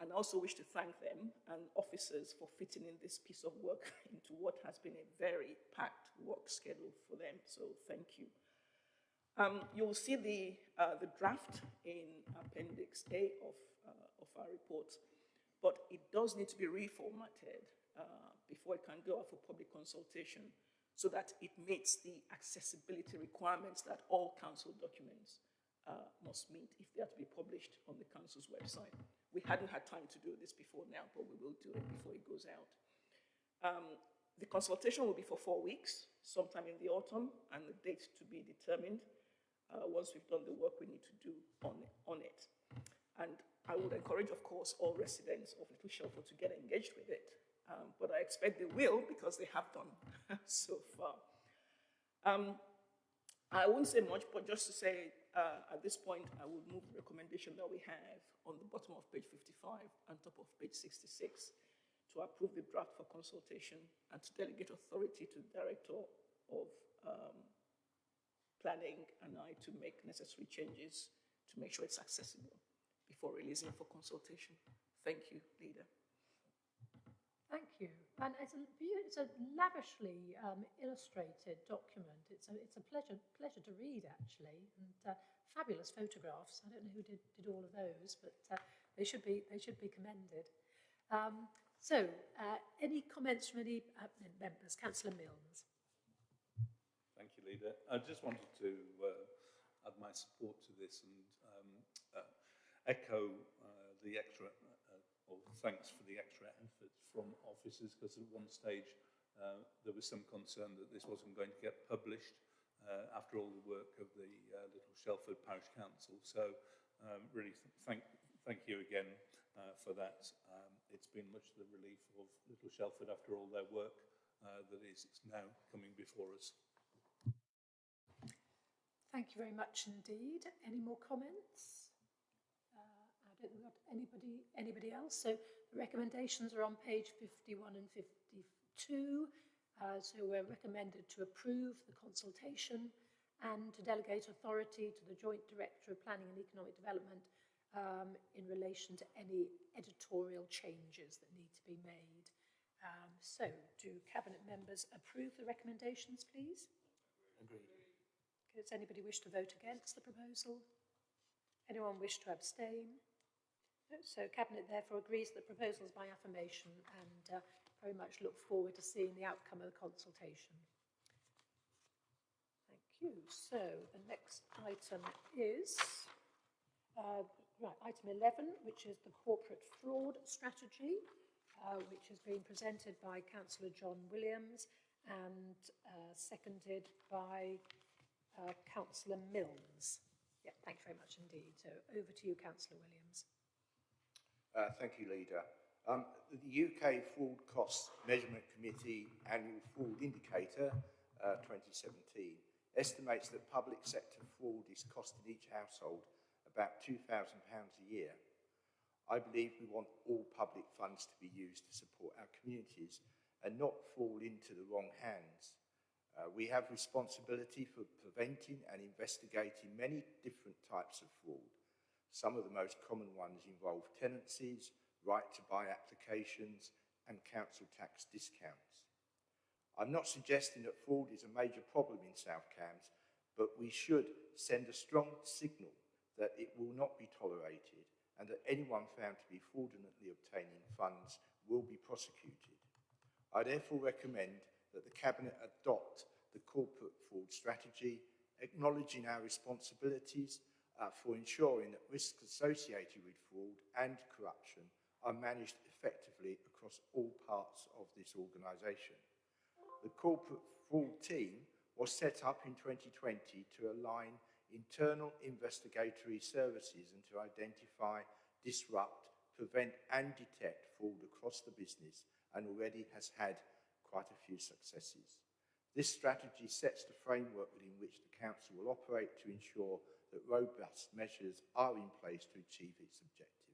and I also wish to thank them and officers for fitting in this piece of work into what has been a very packed work schedule for them. So thank you. Um, you'll see the, uh, the draft in Appendix A of, uh, of our report, but it does need to be reformatted uh, before it can go out for public consultation so that it meets the accessibility requirements that all council documents uh, must meet if they are to be published on the council's website. We hadn't had time to do this before now, but we will do it before it goes out. Um, the consultation will be for four weeks, sometime in the autumn, and the date to be determined uh, once we've done the work we need to do on, on it. And I would encourage, of course, all residents of Little Shelford to get engaged with it. Um, but I expect they will because they have done so far. Um, I won't say much, but just to say uh, at this point, I will move the recommendation that we have on the bottom of page 55 and top of page 66 to approve the draft for consultation and to delegate authority to the Director of um, Planning and I to make necessary changes to make sure it's accessible before releasing for consultation. Thank you, Leader. Thank you. And it's a, it's a lavishly um, illustrated document. It's a, it's a pleasure, pleasure to read, actually, and uh, fabulous photographs. I don't know who did, did all of those, but uh, they, should be, they should be commended. Um, so, uh, any comments from any uh, members? Councillor Milnes. Leader. I just wanted to uh, add my support to this and um, uh, echo uh, the extra, uh, or thanks for the extra effort from officers, because at one stage uh, there was some concern that this wasn't going to get published uh, after all the work of the Little Shelford Parish Council. So um, really th thank, thank you again for that. Um, it's been much the relief of Little Shelford after all their work uh, that is now coming before us. Thank you very much indeed. Any more comments? Uh, I don't think we've got anybody, anybody else. So the recommendations are on page 51 and 52. Uh, so we're recommended to approve the consultation and to delegate authority to the Joint Director of Planning and Economic Development um, in relation to any editorial changes that need to be made. Um, so do Cabinet members approve the recommendations, please? Agreed. Does anybody wish to vote against the proposal? Anyone wish to abstain? So Cabinet therefore agrees that the proposal is by affirmation and uh, very much look forward to seeing the outcome of the consultation. Thank you. So the next item is uh, right, item 11, which is the corporate fraud strategy, uh, which has been presented by Councillor John Williams and uh, seconded by uh, Councillor Milnes. Yeah, thank you very much indeed. So over to you, Councillor Williams. Uh, thank you, Leader. Um, the UK Fraud Costs Measurement Committee Annual Fraud Indicator uh, 2017 estimates that public sector fraud is costing each household about £2,000 a year. I believe we want all public funds to be used to support our communities and not fall into the wrong hands. Uh, we have responsibility for preventing and investigating many different types of fraud. Some of the most common ones involve tenancies, right to buy applications and council tax discounts. I'm not suggesting that fraud is a major problem in South Cambs, but we should send a strong signal that it will not be tolerated and that anyone found to be fraudulently obtaining funds will be prosecuted. I therefore recommend that the Cabinet adopt the corporate fraud strategy, acknowledging our responsibilities uh, for ensuring that risks associated with fraud and corruption are managed effectively across all parts of this organisation. The corporate fraud team was set up in 2020 to align internal investigatory services and to identify, disrupt, prevent and detect fraud across the business and already has had quite a few successes. This strategy sets the framework within which the Council will operate to ensure that robust measures are in place to achieve its objectives.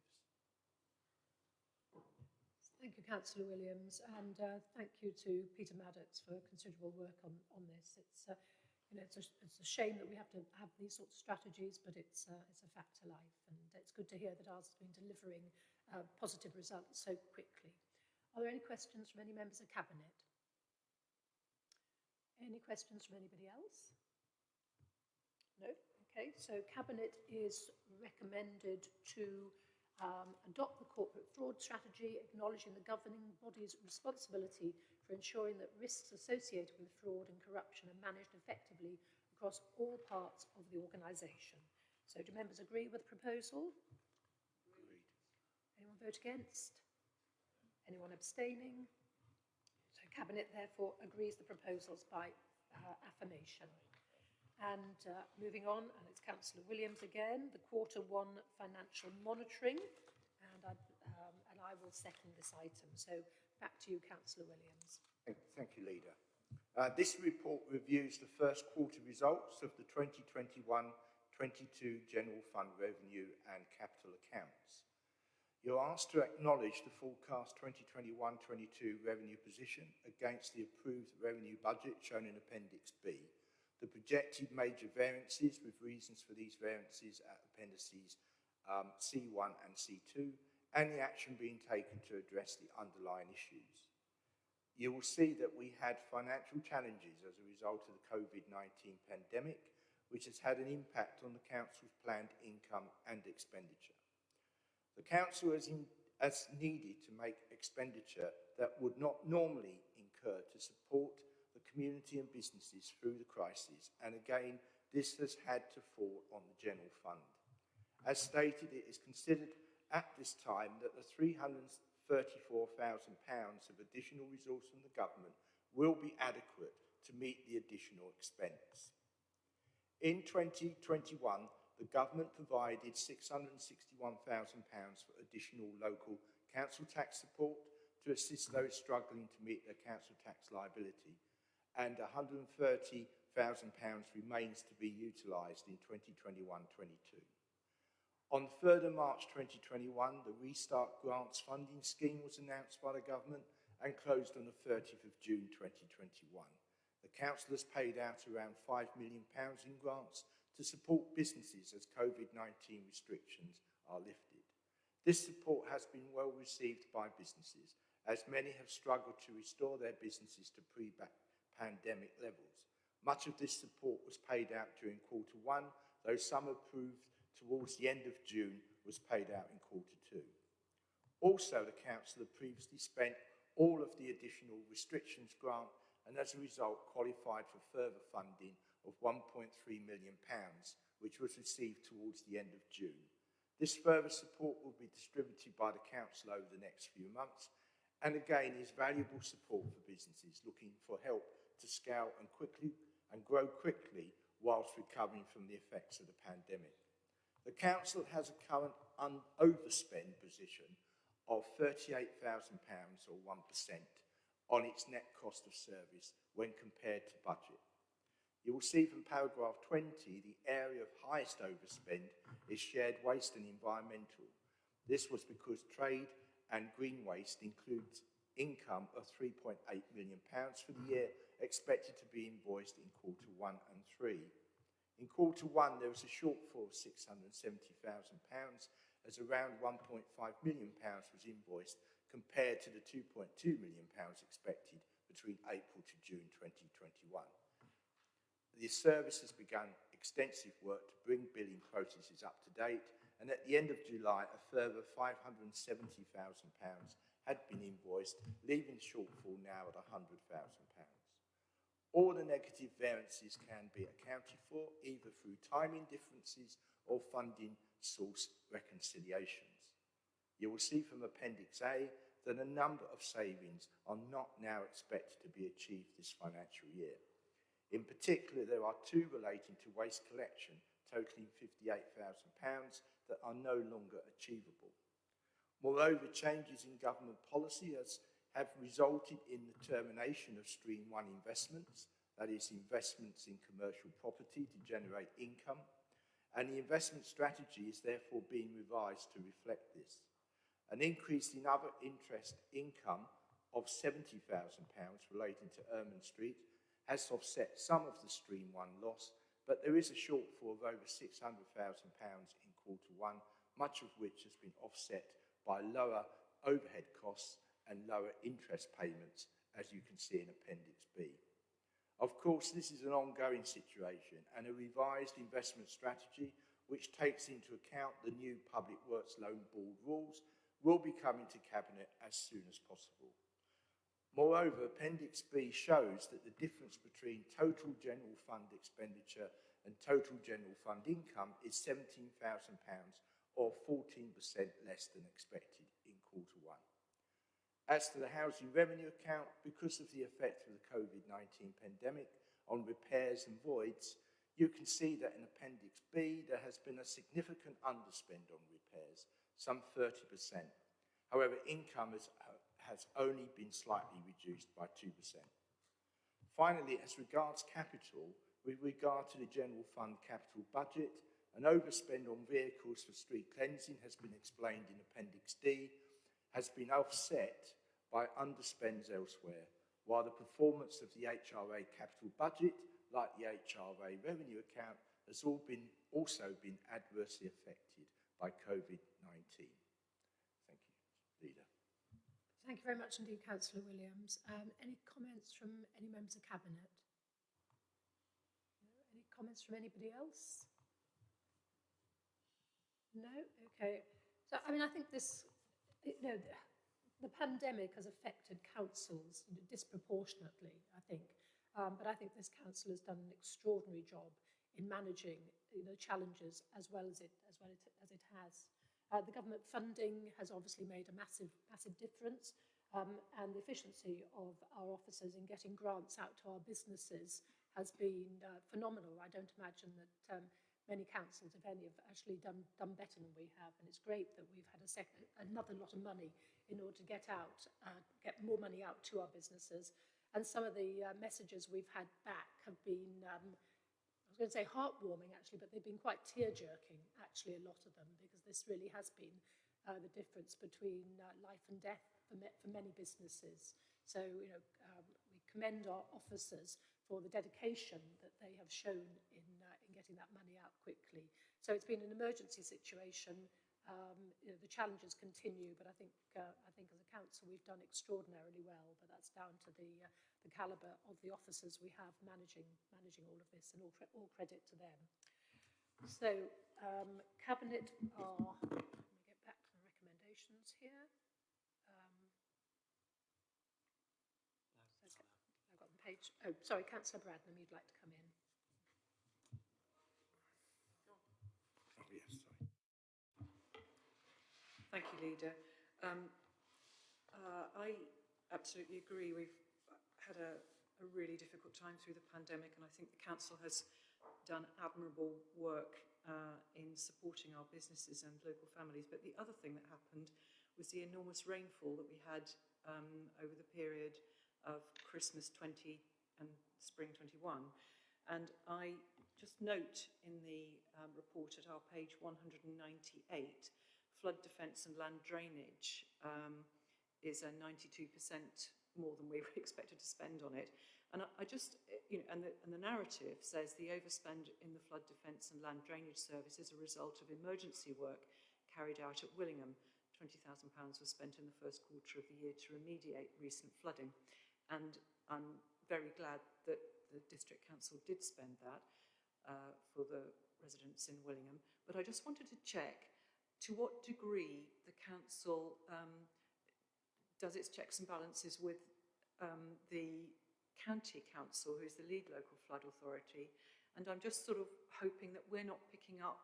Thank you, Councillor Williams, and uh, thank you to Peter Maddox for considerable work on, on this. It's, uh, you know, it's a, it's a shame that we have to have these sorts of strategies, but it's, uh, it's a fact of life, and it's good to hear that ours has been delivering uh, positive results so quickly. Are there any questions from any members of Cabinet? Any questions from anybody else? No? Okay, so Cabinet is recommended to um, adopt the corporate fraud strategy, acknowledging the governing body's responsibility for ensuring that risks associated with fraud and corruption are managed effectively across all parts of the organisation. So do members agree with the proposal? Agreed. Anyone vote against? Anyone abstaining? Cabinet therefore agrees the proposals by uh, affirmation. And uh, moving on, and it's Councillor Williams again, the quarter one financial monitoring, and I, um, and I will second this item. So back to you, Councillor Williams. Thank, thank you, Leader. Uh, this report reviews the first quarter results of the 2021-22 General Fund Revenue and Capital Accounts. You're asked to acknowledge the forecast 2021-22 revenue position against the approved revenue budget shown in Appendix B, the projected major variances with reasons for these variances at appendices um, C1 and C2, and the action being taken to address the underlying issues. You will see that we had financial challenges as a result of the COVID-19 pandemic, which has had an impact on the Council's planned income and expenditure. The Council has, in, has needed to make expenditure that would not normally incur to support the community and businesses through the crisis, and again, this has had to fall on the general fund. As stated, it is considered at this time that the £334,000 of additional resource from the government will be adequate to meet the additional expense. In 2021, the government provided £661,000 for additional local council tax support to assist those struggling to meet their council tax liability, and £130,000 remains to be utilised in 2021-22. On 3rd of March 2021, the Restart Grants funding scheme was announced by the government and closed on the 30th of June 2021. The council has paid out around £5 million in grants to support businesses as COVID-19 restrictions are lifted. This support has been well received by businesses as many have struggled to restore their businesses to pre-pandemic levels. Much of this support was paid out during quarter one, though some approved towards the end of June was paid out in quarter two. Also, the council had previously spent all of the additional restrictions grant and as a result qualified for further funding of £1.3 million, which was received towards the end of June. This further support will be distributed by the council over the next few months and again is valuable support for businesses looking for help to scale and quickly and grow quickly whilst recovering from the effects of the pandemic. The council has a current overspend position of £38,000 or 1% on its net cost of service when compared to budget. You will see from paragraph 20, the area of highest overspend is shared waste and environmental. This was because trade and green waste includes income of £3.8 million for the year expected to be invoiced in quarter one and three. In quarter one, there was a shortfall of £670,000 as around £1.5 million was invoiced compared to the £2.2 million expected between April to June 2021. The service has begun extensive work to bring billing processes up to date and at the end of July a further £570,000 had been invoiced, leaving the shortfall now at £100,000. All the negative variances can be accounted for either through timing differences or funding source reconciliations. You will see from Appendix A that a number of savings are not now expected to be achieved this financial year. In particular, there are two relating to waste collection totaling £58,000 that are no longer achievable. Moreover, changes in government policy has have resulted in the termination of Stream 1 investments, that is, investments in commercial property to generate income, and the investment strategy is therefore being revised to reflect this. An increase in other interest income of £70,000 relating to Ermine Street has offset some of the Stream 1 loss, but there is a shortfall of over £600,000 in quarter one, much of which has been offset by lower overhead costs and lower interest payments, as you can see in Appendix B. Of course, this is an ongoing situation and a revised investment strategy which takes into account the new Public Works Loan Board rules will be coming to Cabinet as soon as possible. Moreover, Appendix B shows that the difference between total general fund expenditure and total general fund income is £17,000 or 14% less than expected in quarter one. As to the housing revenue account, because of the effect of the COVID-19 pandemic on repairs and voids, you can see that in Appendix B there has been a significant underspend on repairs, some 30%. However, income has, has only been slightly reduced by 2%. Finally, as regards capital, with regard to the general fund capital budget, an overspend on vehicles for street cleansing has been explained in Appendix D, has been offset by underspends elsewhere, while the performance of the HRA capital budget like the HRA revenue account, has all been, also been adversely affected by COVID-19. Thank you, very much indeed, Councillor Williams. Um, any comments from any members of Cabinet? No? Any comments from anybody else? No? Okay. So, I mean, I think this, you know, the pandemic has affected councils disproportionately, I think. Um, but I think this council has done an extraordinary job in managing you know, challenges as well as it, as well as it has. Uh, the government funding has obviously made a massive, massive difference um, and the efficiency of our officers in getting grants out to our businesses has been uh, phenomenal. I don't imagine that um, many councils, if any, have actually done, done better than we have. And it's great that we've had a another lot of money in order to get out, uh, get more money out to our businesses. And some of the uh, messages we've had back have been, um, I was going to say heartwarming actually, but they've been quite tear-jerking, actually, a lot of them, because this really has been uh, the difference between uh, life and death for, me for many businesses. So, you know, um, we commend our officers for the dedication that they have shown in in getting that money out quickly. So it's been an emergency situation. Um, you know, the challenges continue, but I think, uh, I think as a council we've done extraordinarily well, but that's down to the, uh, the calibre of the officers we have managing, managing all of this and all, all credit to them. So um, Cabinet are, let me get back to the recommendations here. Um, so, I've got the page, oh sorry, Councillor Bradnam, you'd like to come in. Yes. Thank you, Leader. Um, uh, I absolutely agree. We've had a, a, really difficult time through the pandemic, and I think the Council has done admirable work uh, in supporting our businesses and local families. But the other thing that happened was the enormous rainfall that we had um, over the period of Christmas 20 and spring 21. And I just note in the um, report at our page 198, flood defence and land drainage um, is a 92% more than we were expected to spend on it. And I, just, you know, and the, and the narrative says the overspend in the flood defence and land drainage service is a result of emergency work carried out at Willingham. £20,000 was spent in the first quarter of the year to remediate recent flooding. And I'm very glad that the District Council did spend that uh, for the residents in Willingham. But I just wanted to check to what degree the council um, does its checks and balances with um, the county council, who is the lead local flood authority. And I'm just sort of hoping that we're not picking up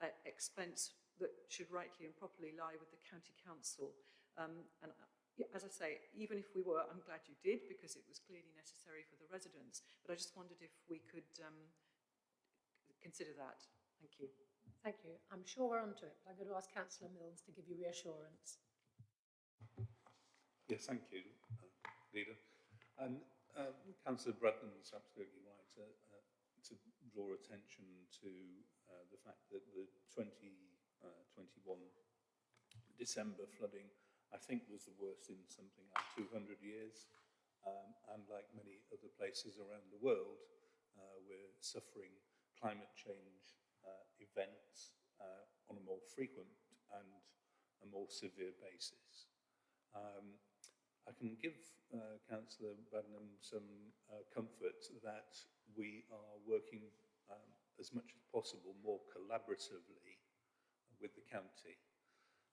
uh, expense that should rightly and properly lie with the county council. Um, and uh, as I say, even if we were, I'm glad you did because it was clearly necessary for the residents. But I just wondered if we could um, consider that. Thank you. Thank you. I'm sure we're onto it, but I'm going to ask Councillor Milnes to give you reassurance. Yes, thank you, uh, Leader. And Uh, Councillor Breton is absolutely right to, uh, to draw attention to uh, the fact that the 2021 uh, December flooding, I think, was the worst in something like 200 years. Um, and like many other places around the world, uh, we're suffering climate change uh, events on a more frequent and a more severe basis. Um, I can give uh, Councillor Bradnam some uh, comfort that we are working um, as much as possible more collaboratively with the county.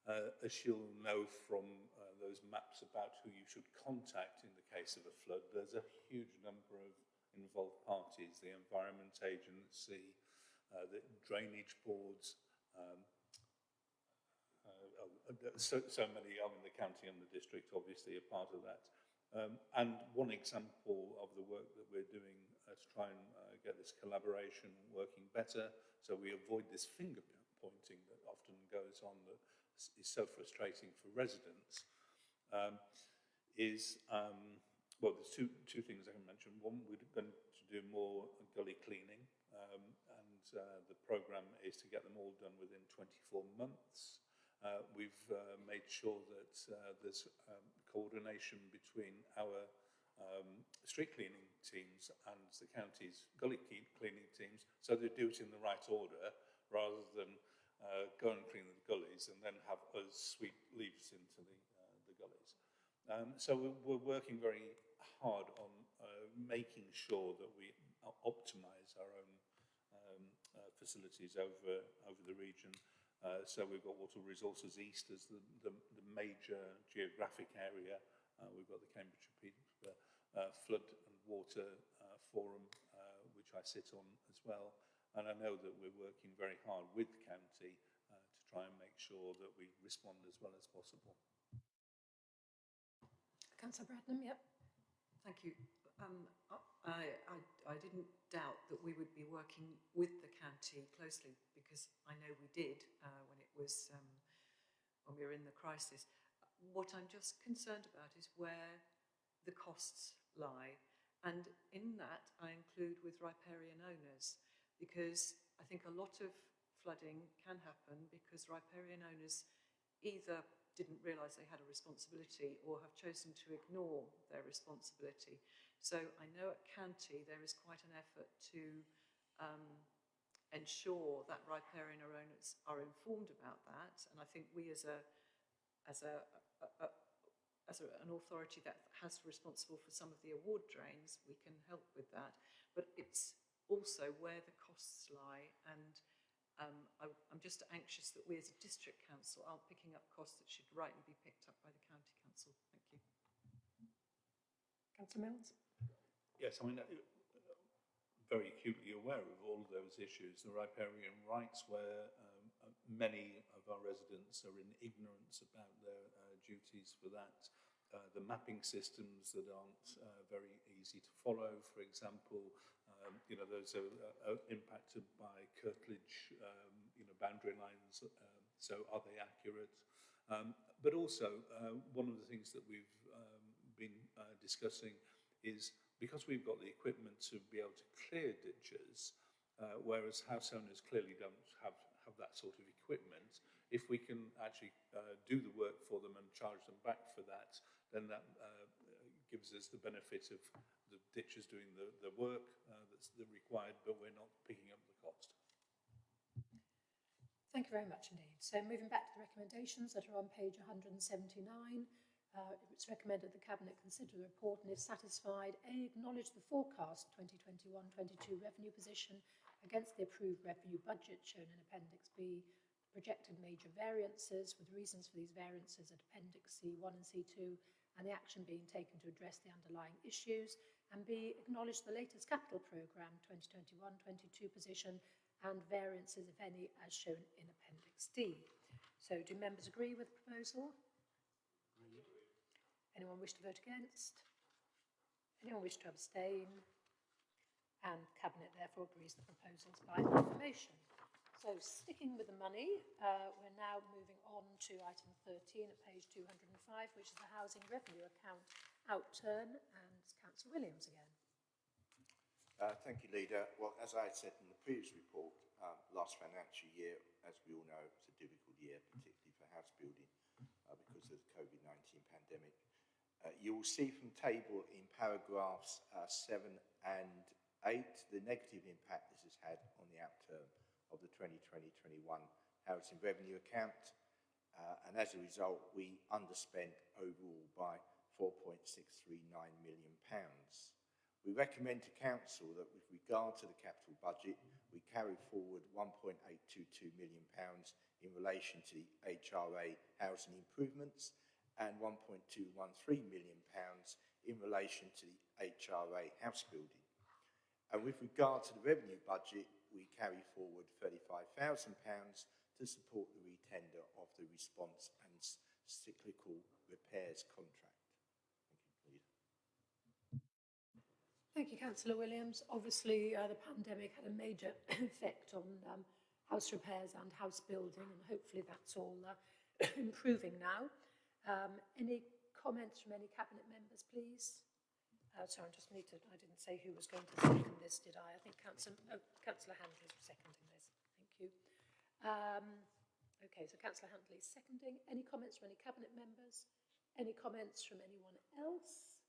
Uh, as she'll know from uh, those maps about who you should contact in the case of a flood, there's a huge number of involved parties, the Environment Agency, uh, the drainage boards, um, so, so many, I mean, the county and the district obviously are part of that. Um, and one example of the work that we're doing uh, to try and uh, get this collaboration working better so we avoid this finger pointing that often goes on that is so frustrating for residents um, is, um, well, there's two, two things I can mention. One, we're going to do more gully cleaning um, uh, the program is to get them all done within 24 months. uh, we've uh, made sure that uh, there's um, coordination between our um, street cleaning teams and the county's gully cleaning teams, so they do it in the right order rather than uh, go and clean the gullies and then have us sweep leaves into the, uh, the gullies. Um, so we're working very hard on uh, making sure that we optimize our own um, uh, facilities over, over the region. Uh, so we've got Water Resources East as the, the, the major geographic area. Uh, we've got the Cambridgeshire Peterborough uh, Flood and Water uh, Forum, uh, which I sit on as well. And I know that we're working very hard with the county uh, to try and make sure that we respond as well as possible. Councillor Bradnam, yep. Thank you. Um, I, I, I didn't doubt that we would be working with the county closely because I know we did uh, when it was um, when we were in the crisis. What I'm just concerned about is where the costs lie, and in that I include with riparian owners because I think a lot of flooding can happen because riparian owners either didn't realise they had a responsibility or have chosen to ignore their responsibility. So I know at County there is quite an effort to um, ensure that riparian owners are informed about that, and I think we as a as a, a, a as a, an authority that has responsible for some of the award drains, we can help with that. But it's also where the costs lie and um, I, I'm just anxious that we as a district council aren't picking up costs that should rightly be picked up by the county council. Thank you. Councillor Milnes. Yes, I mean, uh, very acutely aware of all of those issues. The riparian rights, where um, uh, many of our residents are in ignorance about their uh, duties for that. Uh, the mapping systems that aren't uh, very easy to follow, for example, um, you know, those are, uh, are impacted by curtilage, um, you know, boundary lines. So are they accurate? Um, but also, one of the things that we've um, been discussing is because we've got the equipment to be able to clear ditches, uh, whereas house owners clearly don't have, have that sort of equipment, if we can actually uh, do the work for them and charge them back for that, then that uh, gives us the benefit of the ditches doing the, the work uh, that's required, but we're not picking up the cost. Thank you very much indeed. So moving back to the recommendations that are on page 179, uh, it's recommended the Cabinet consider the report and if satisfied, A, acknowledge the forecast 2021-22 revenue position against the approved revenue budget shown in Appendix B, projected major variances with reasons for these variances at Appendix C1 and C2 and the action being taken to address the underlying issues, and B, acknowledge the latest capital programme 2021-22 position and variances, if any, as shown in Appendix D. So do members agree with the proposal? Anyone wish to vote against? Anyone wish to abstain? And Cabinet therefore agrees the proposals by acclamation. So sticking with the money, uh, we're now moving on to item 13 at page 205, which is the housing revenue account outturn, and it's Councillor Williams again. Uh, thank you, Leader. Well, as I said in the previous report, um, last financial year, as we all know, was a difficult year, particularly for house building uh, because of the COVID-19 pandemic. Uh, you will see from table in paragraphs uh, 7 and 8 the negative impact this has had on the outturn of the 2020-21 housing revenue account. Uh, and as a result, we underspent overall by 4.639 million pounds. We recommend to Council that with regard to the capital budget, we carry forward £1.822 million in relation to the HRA housing improvements and £1.213 million in relation to the HRA house building. And with regard to the revenue budget, we carry forward £35,000 to support the retender of the response and cyclical repairs contract. Thank you, Councillor Williams. Obviously, uh, the pandemic had a major effect on um, house repairs and house building, and hopefully that's all uh, improving now. Um, any comments from any cabinet members, please? Uh, sorry, I just need to, I didn't say who was going to second this, did I? I think Councillor, oh, Councillor Handley is seconding this. Thank you. Um, okay, so Councillor Handley is seconding. Any comments from any cabinet members? Any comments from anyone else?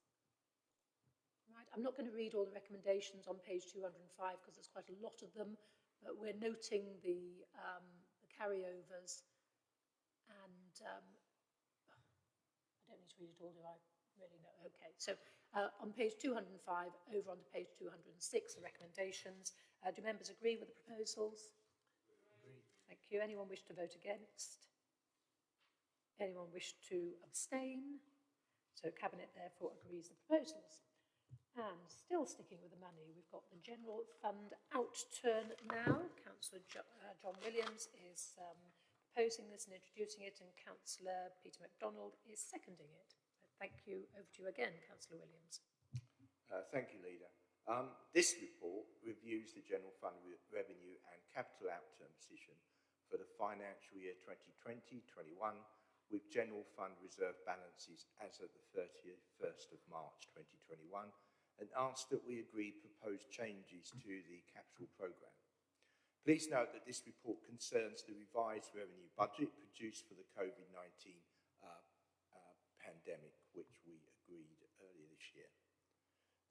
Right, I'm not going to read all the recommendations on page 205 because there's quite a lot of them, but we're noting the, um, the carryovers and um, I don't need to read it all, do I? Really, no. Okay, so uh, on page 205, over onto page 206, the recommendations. Uh, do members agree with the proposals? Agreed. Thank you. Anyone wish to vote against? Anyone wish to abstain? So Cabinet therefore agrees the proposals. And still sticking with the money, we've got the general fund outturn now. Councillor jo uh, John Williams is um, proposing this and introducing it, and Councillor Peter McDonald is seconding it. Thank you. Over to you again, Councillor Williams. Uh, thank you, Leader. Um, this report reviews the general fund re revenue and capital outturn position for the financial year 2020-21 with general fund reserve balances as of the 31st of March 2021 and asks that we agree proposed changes to the capital programme. Please note that this report concerns the revised revenue budget produced for the COVID-19 uh, uh, pandemic, which we agreed earlier this year.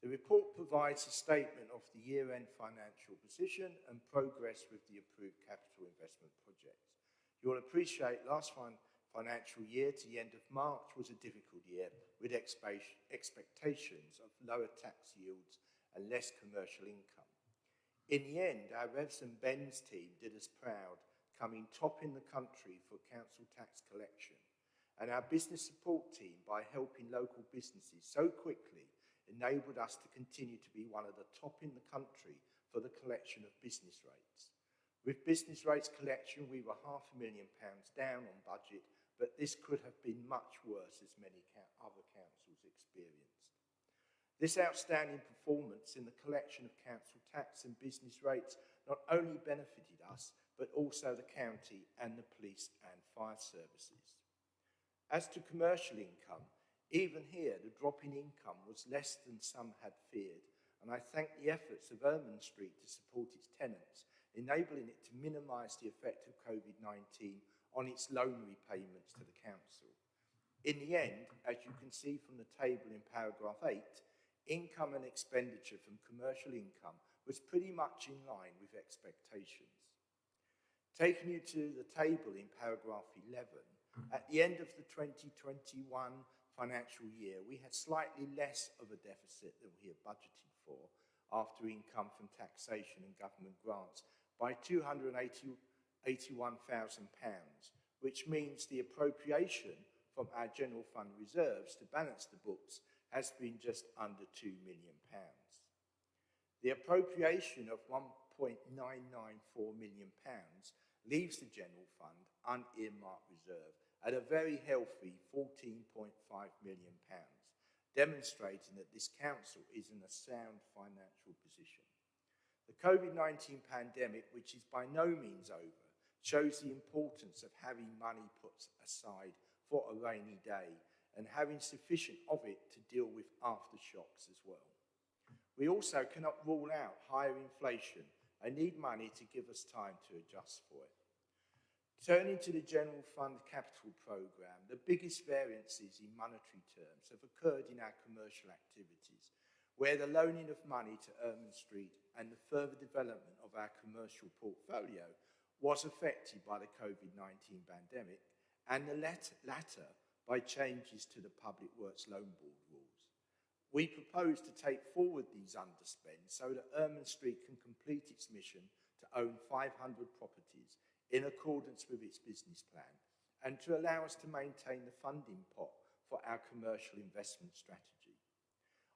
The report provides a statement of the year-end financial position and progress with the approved capital investment projects. You'll appreciate last financial year to the end of March was a difficult year with expectations of lower tax yields and less commercial income. In the end, our Revs and Bens team did us proud, coming top in the country for council tax collection. And our business support team, by helping local businesses so quickly, enabled us to continue to be one of the top in the country for the collection of business rates. With business rates collection, we were half a million pounds down on budget but this could have been much worse as many other councils. This outstanding performance in the collection of council tax and business rates not only benefited us, but also the county and the police and fire services. As to commercial income, even here the drop in income was less than some had feared, and I thank the efforts of Ermine Street to support its tenants, enabling it to minimise the effect of COVID-19 on its loan repayments to the council. In the end, as you can see from the table in paragraph 8, income and expenditure from commercial income was pretty much in line with expectations. Taking you to the table in paragraph 11, at the end of the 2021 financial year, we had slightly less of a deficit than we had budgeted for after income from taxation and government grants by 280 £81,000, which means the appropriation from our general fund reserves to balance the books has been just under £2 million. The appropriation of £1.994 million leaves the general fund unearmarked reserve at a very healthy £14.5 million, demonstrating that this council is in a sound financial position. The COVID-19 pandemic, which is by no means over, shows the importance of having money put aside for a rainy day and having sufficient of it to deal with aftershocks as well. We also cannot rule out higher inflation and need money to give us time to adjust for it. Turning to the General Fund Capital Programme, the biggest variances in monetary terms have occurred in our commercial activities, where the loaning of money to Ermine Street and the further development of our commercial portfolio was affected by the COVID-19 pandemic and the latter by changes to the Public Works Loan Board rules. We propose to take forward these underspends so that Ermine Street can complete its mission to own 500 properties in accordance with its business plan and to allow us to maintain the funding pot for our commercial investment strategy.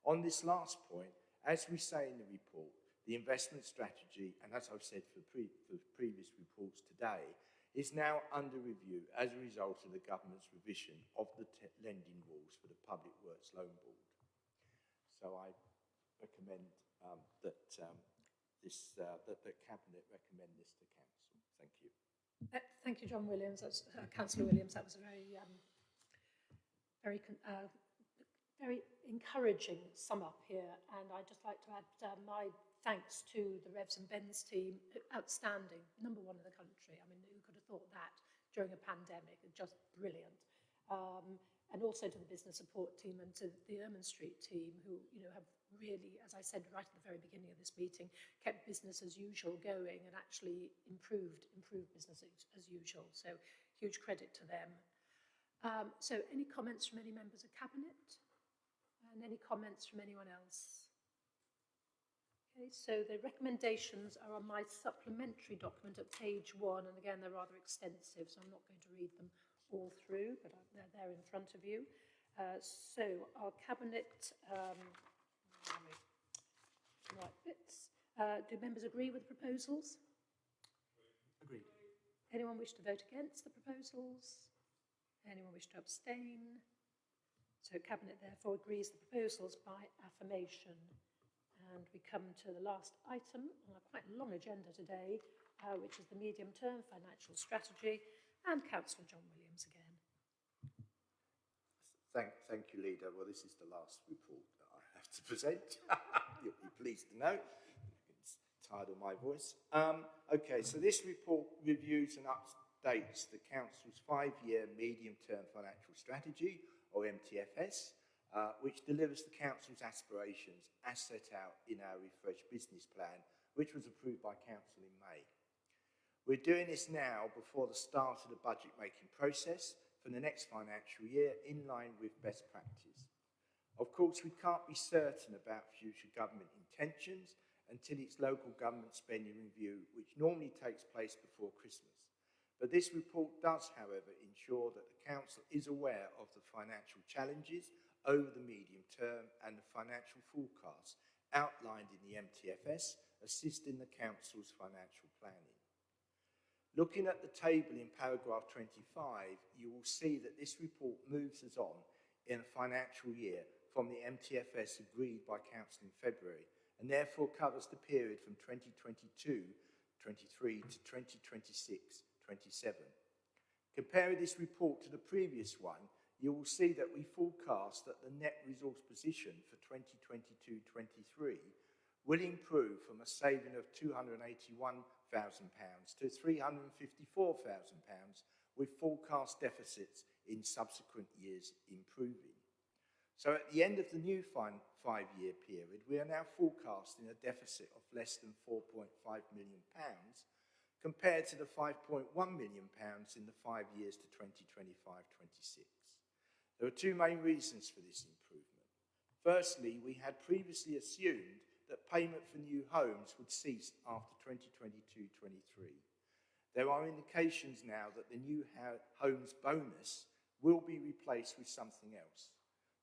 On this last point, as we say in the report, the investment strategy, and as I've said for, pre for previous reports today, is now under review as a result of the government's revision of the lending rules for the Public Works Loan Board. So I recommend um, that um, this uh, that the cabinet recommend this to council. Thank you. Uh, thank you, John Williams. Uh, Councillor Williams. That was a very um, very uh, very encouraging sum up here, and I'd just like to add uh, my thanks to the Revs and Bens team, outstanding, number one in the country. I mean, thought that during a pandemic? Just brilliant. Um, and also to the business support team and to the Ermine Street team who, you know, have really, as I said right at the very beginning of this meeting, kept business as usual going and actually improved, improved business as, usual. So huge credit to them. Um, so any comments from any members of cabinet? And any comments from anyone else? Okay, so the recommendations are on my supplementary document at page one, and again, they're rather extensive, so I'm not going to read them all through, but they're there in front of you. Uh, so our cabinet, um, right bits. Uh, do members agree with the proposals? Agreed. Anyone wish to vote against the proposals? Anyone wish to abstain? So cabinet therefore agrees the proposals by affirmation. And we come to the last item on a quite long agenda today, uh, which is the medium-term financial strategy, and Councillor John Williams again. Thank, thank you, Leader. Well, this is the last report that I have to present. You'll be pleased to know. It's tired of my voice. Um, okay, so this report reviews and updates the Council's five-year medium-term financial strategy, or MTFS, uh, which delivers the Council's aspirations as set out in our refreshed business plan, which was approved by Council in May. We're doing this now before the start of the budget making process for the next financial year in line with best practice. Of course, we can't be certain about future government intentions until its local government spending review, which normally takes place before Christmas. But this report does, however, ensure that the Council is aware of the financial challenges over the medium term and the financial forecasts outlined in the MTFS assisting the Council's financial planning. Looking at the table in paragraph 25, you will see that this report moves us on in a financial year from the MTFS agreed by Council in February and therefore covers the period from 2022-23 to 2026-27. Comparing this report to the previous one, you will see that we forecast that the net resource position for 2022-23 will improve from a saving of £281,000 to £354,000 with forecast deficits in subsequent years improving. So at the end of the new five-year period, we are now forecasting a deficit of less than £4.5 million compared to the £5.1 million in the five years to 2025-26. There are two main reasons for this improvement. Firstly, we had previously assumed that payment for new homes would cease after 2022-23. There are indications now that the new homes bonus will be replaced with something else.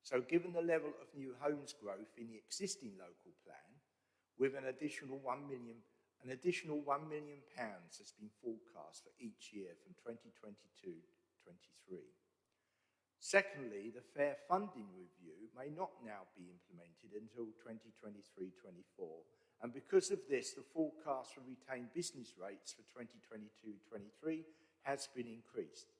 So given the level of new homes growth in the existing local plan, with an additional 1 million, an additional 1 million pounds has been forecast for each year from 2022-23. Secondly, the fair funding review may not now be implemented until 2023-24, and because of this, the forecast for retained business rates for 2022-23 has been increased.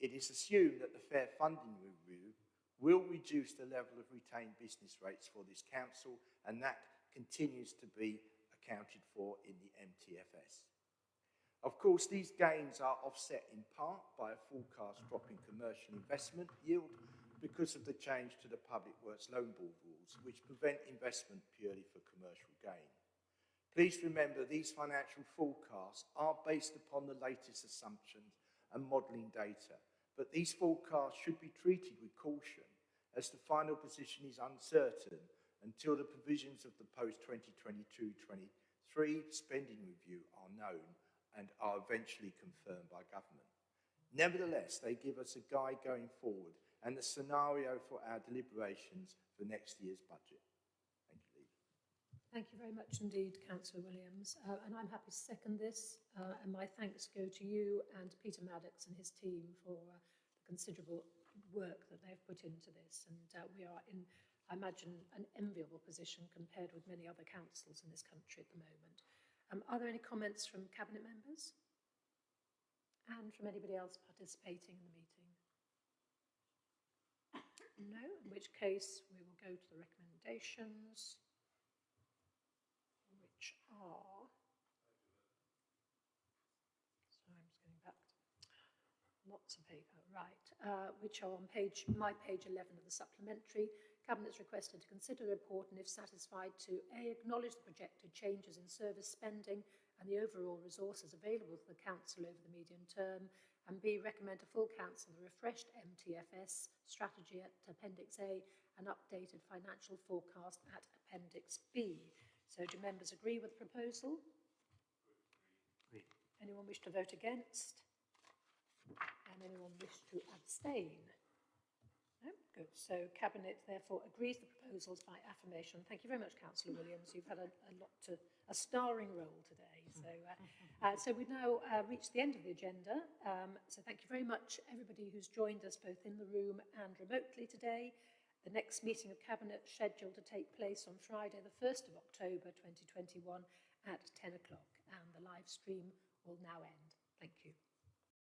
It is assumed that the fair funding review will reduce the level of retained business rates for this council, and that continues to be accounted for in the MTFS. Of course, these gains are offset in part by a forecast drop in commercial investment yield because of the change to the Public Works Loan Board rules, which prevent investment purely for commercial gain. Please remember these financial forecasts are based upon the latest assumptions and modelling data, but these forecasts should be treated with caution as the final position is uncertain until the provisions of the post-2022-23 spending review are known and are eventually confirmed by government. Nevertheless, they give us a guide going forward and a scenario for our deliberations for next year's budget. Thank you, Lee. Thank you very much indeed, Councillor Williams. Uh, and I'm happy to second this. Uh, and my thanks go to you and Peter Maddock and his team for uh, the considerable work that they've put into this. And uh, we are in, I imagine, an enviable position compared with many other councils in this country at the moment. Um, are there any comments from Cabinet members? And from anybody else participating in the meeting? No, in which case we will go to the recommendations, which are... Sorry, I'm just getting back. Lots of paper. Right. uh, which are on page, my page 11 of the supplementary. Cabinet is requested to consider the report and if satisfied to A, acknowledge the projected changes in service spending and the overall resources available to the Council over the medium term, and B, recommend to full Council the refreshed MTFS strategy at Appendix A and updated financial forecast at Appendix B. So do members agree with the proposal? Agree. Anyone wish to vote against? And anyone wish to abstain? No? Good. So Cabinet therefore agrees the proposals by affirmation. Thank you very much, Councillor Williams. You've had a, a lot to, a starring role today. So, uh, uh, so we've now uh, reached the end of the agenda. Um, so thank you very much, everybody who's joined us both in the room and remotely today. The next meeting of Cabinet scheduled to take place on Friday, the 1st of October 2021 at 10 o'clock, and the live stream will now end. Thank you.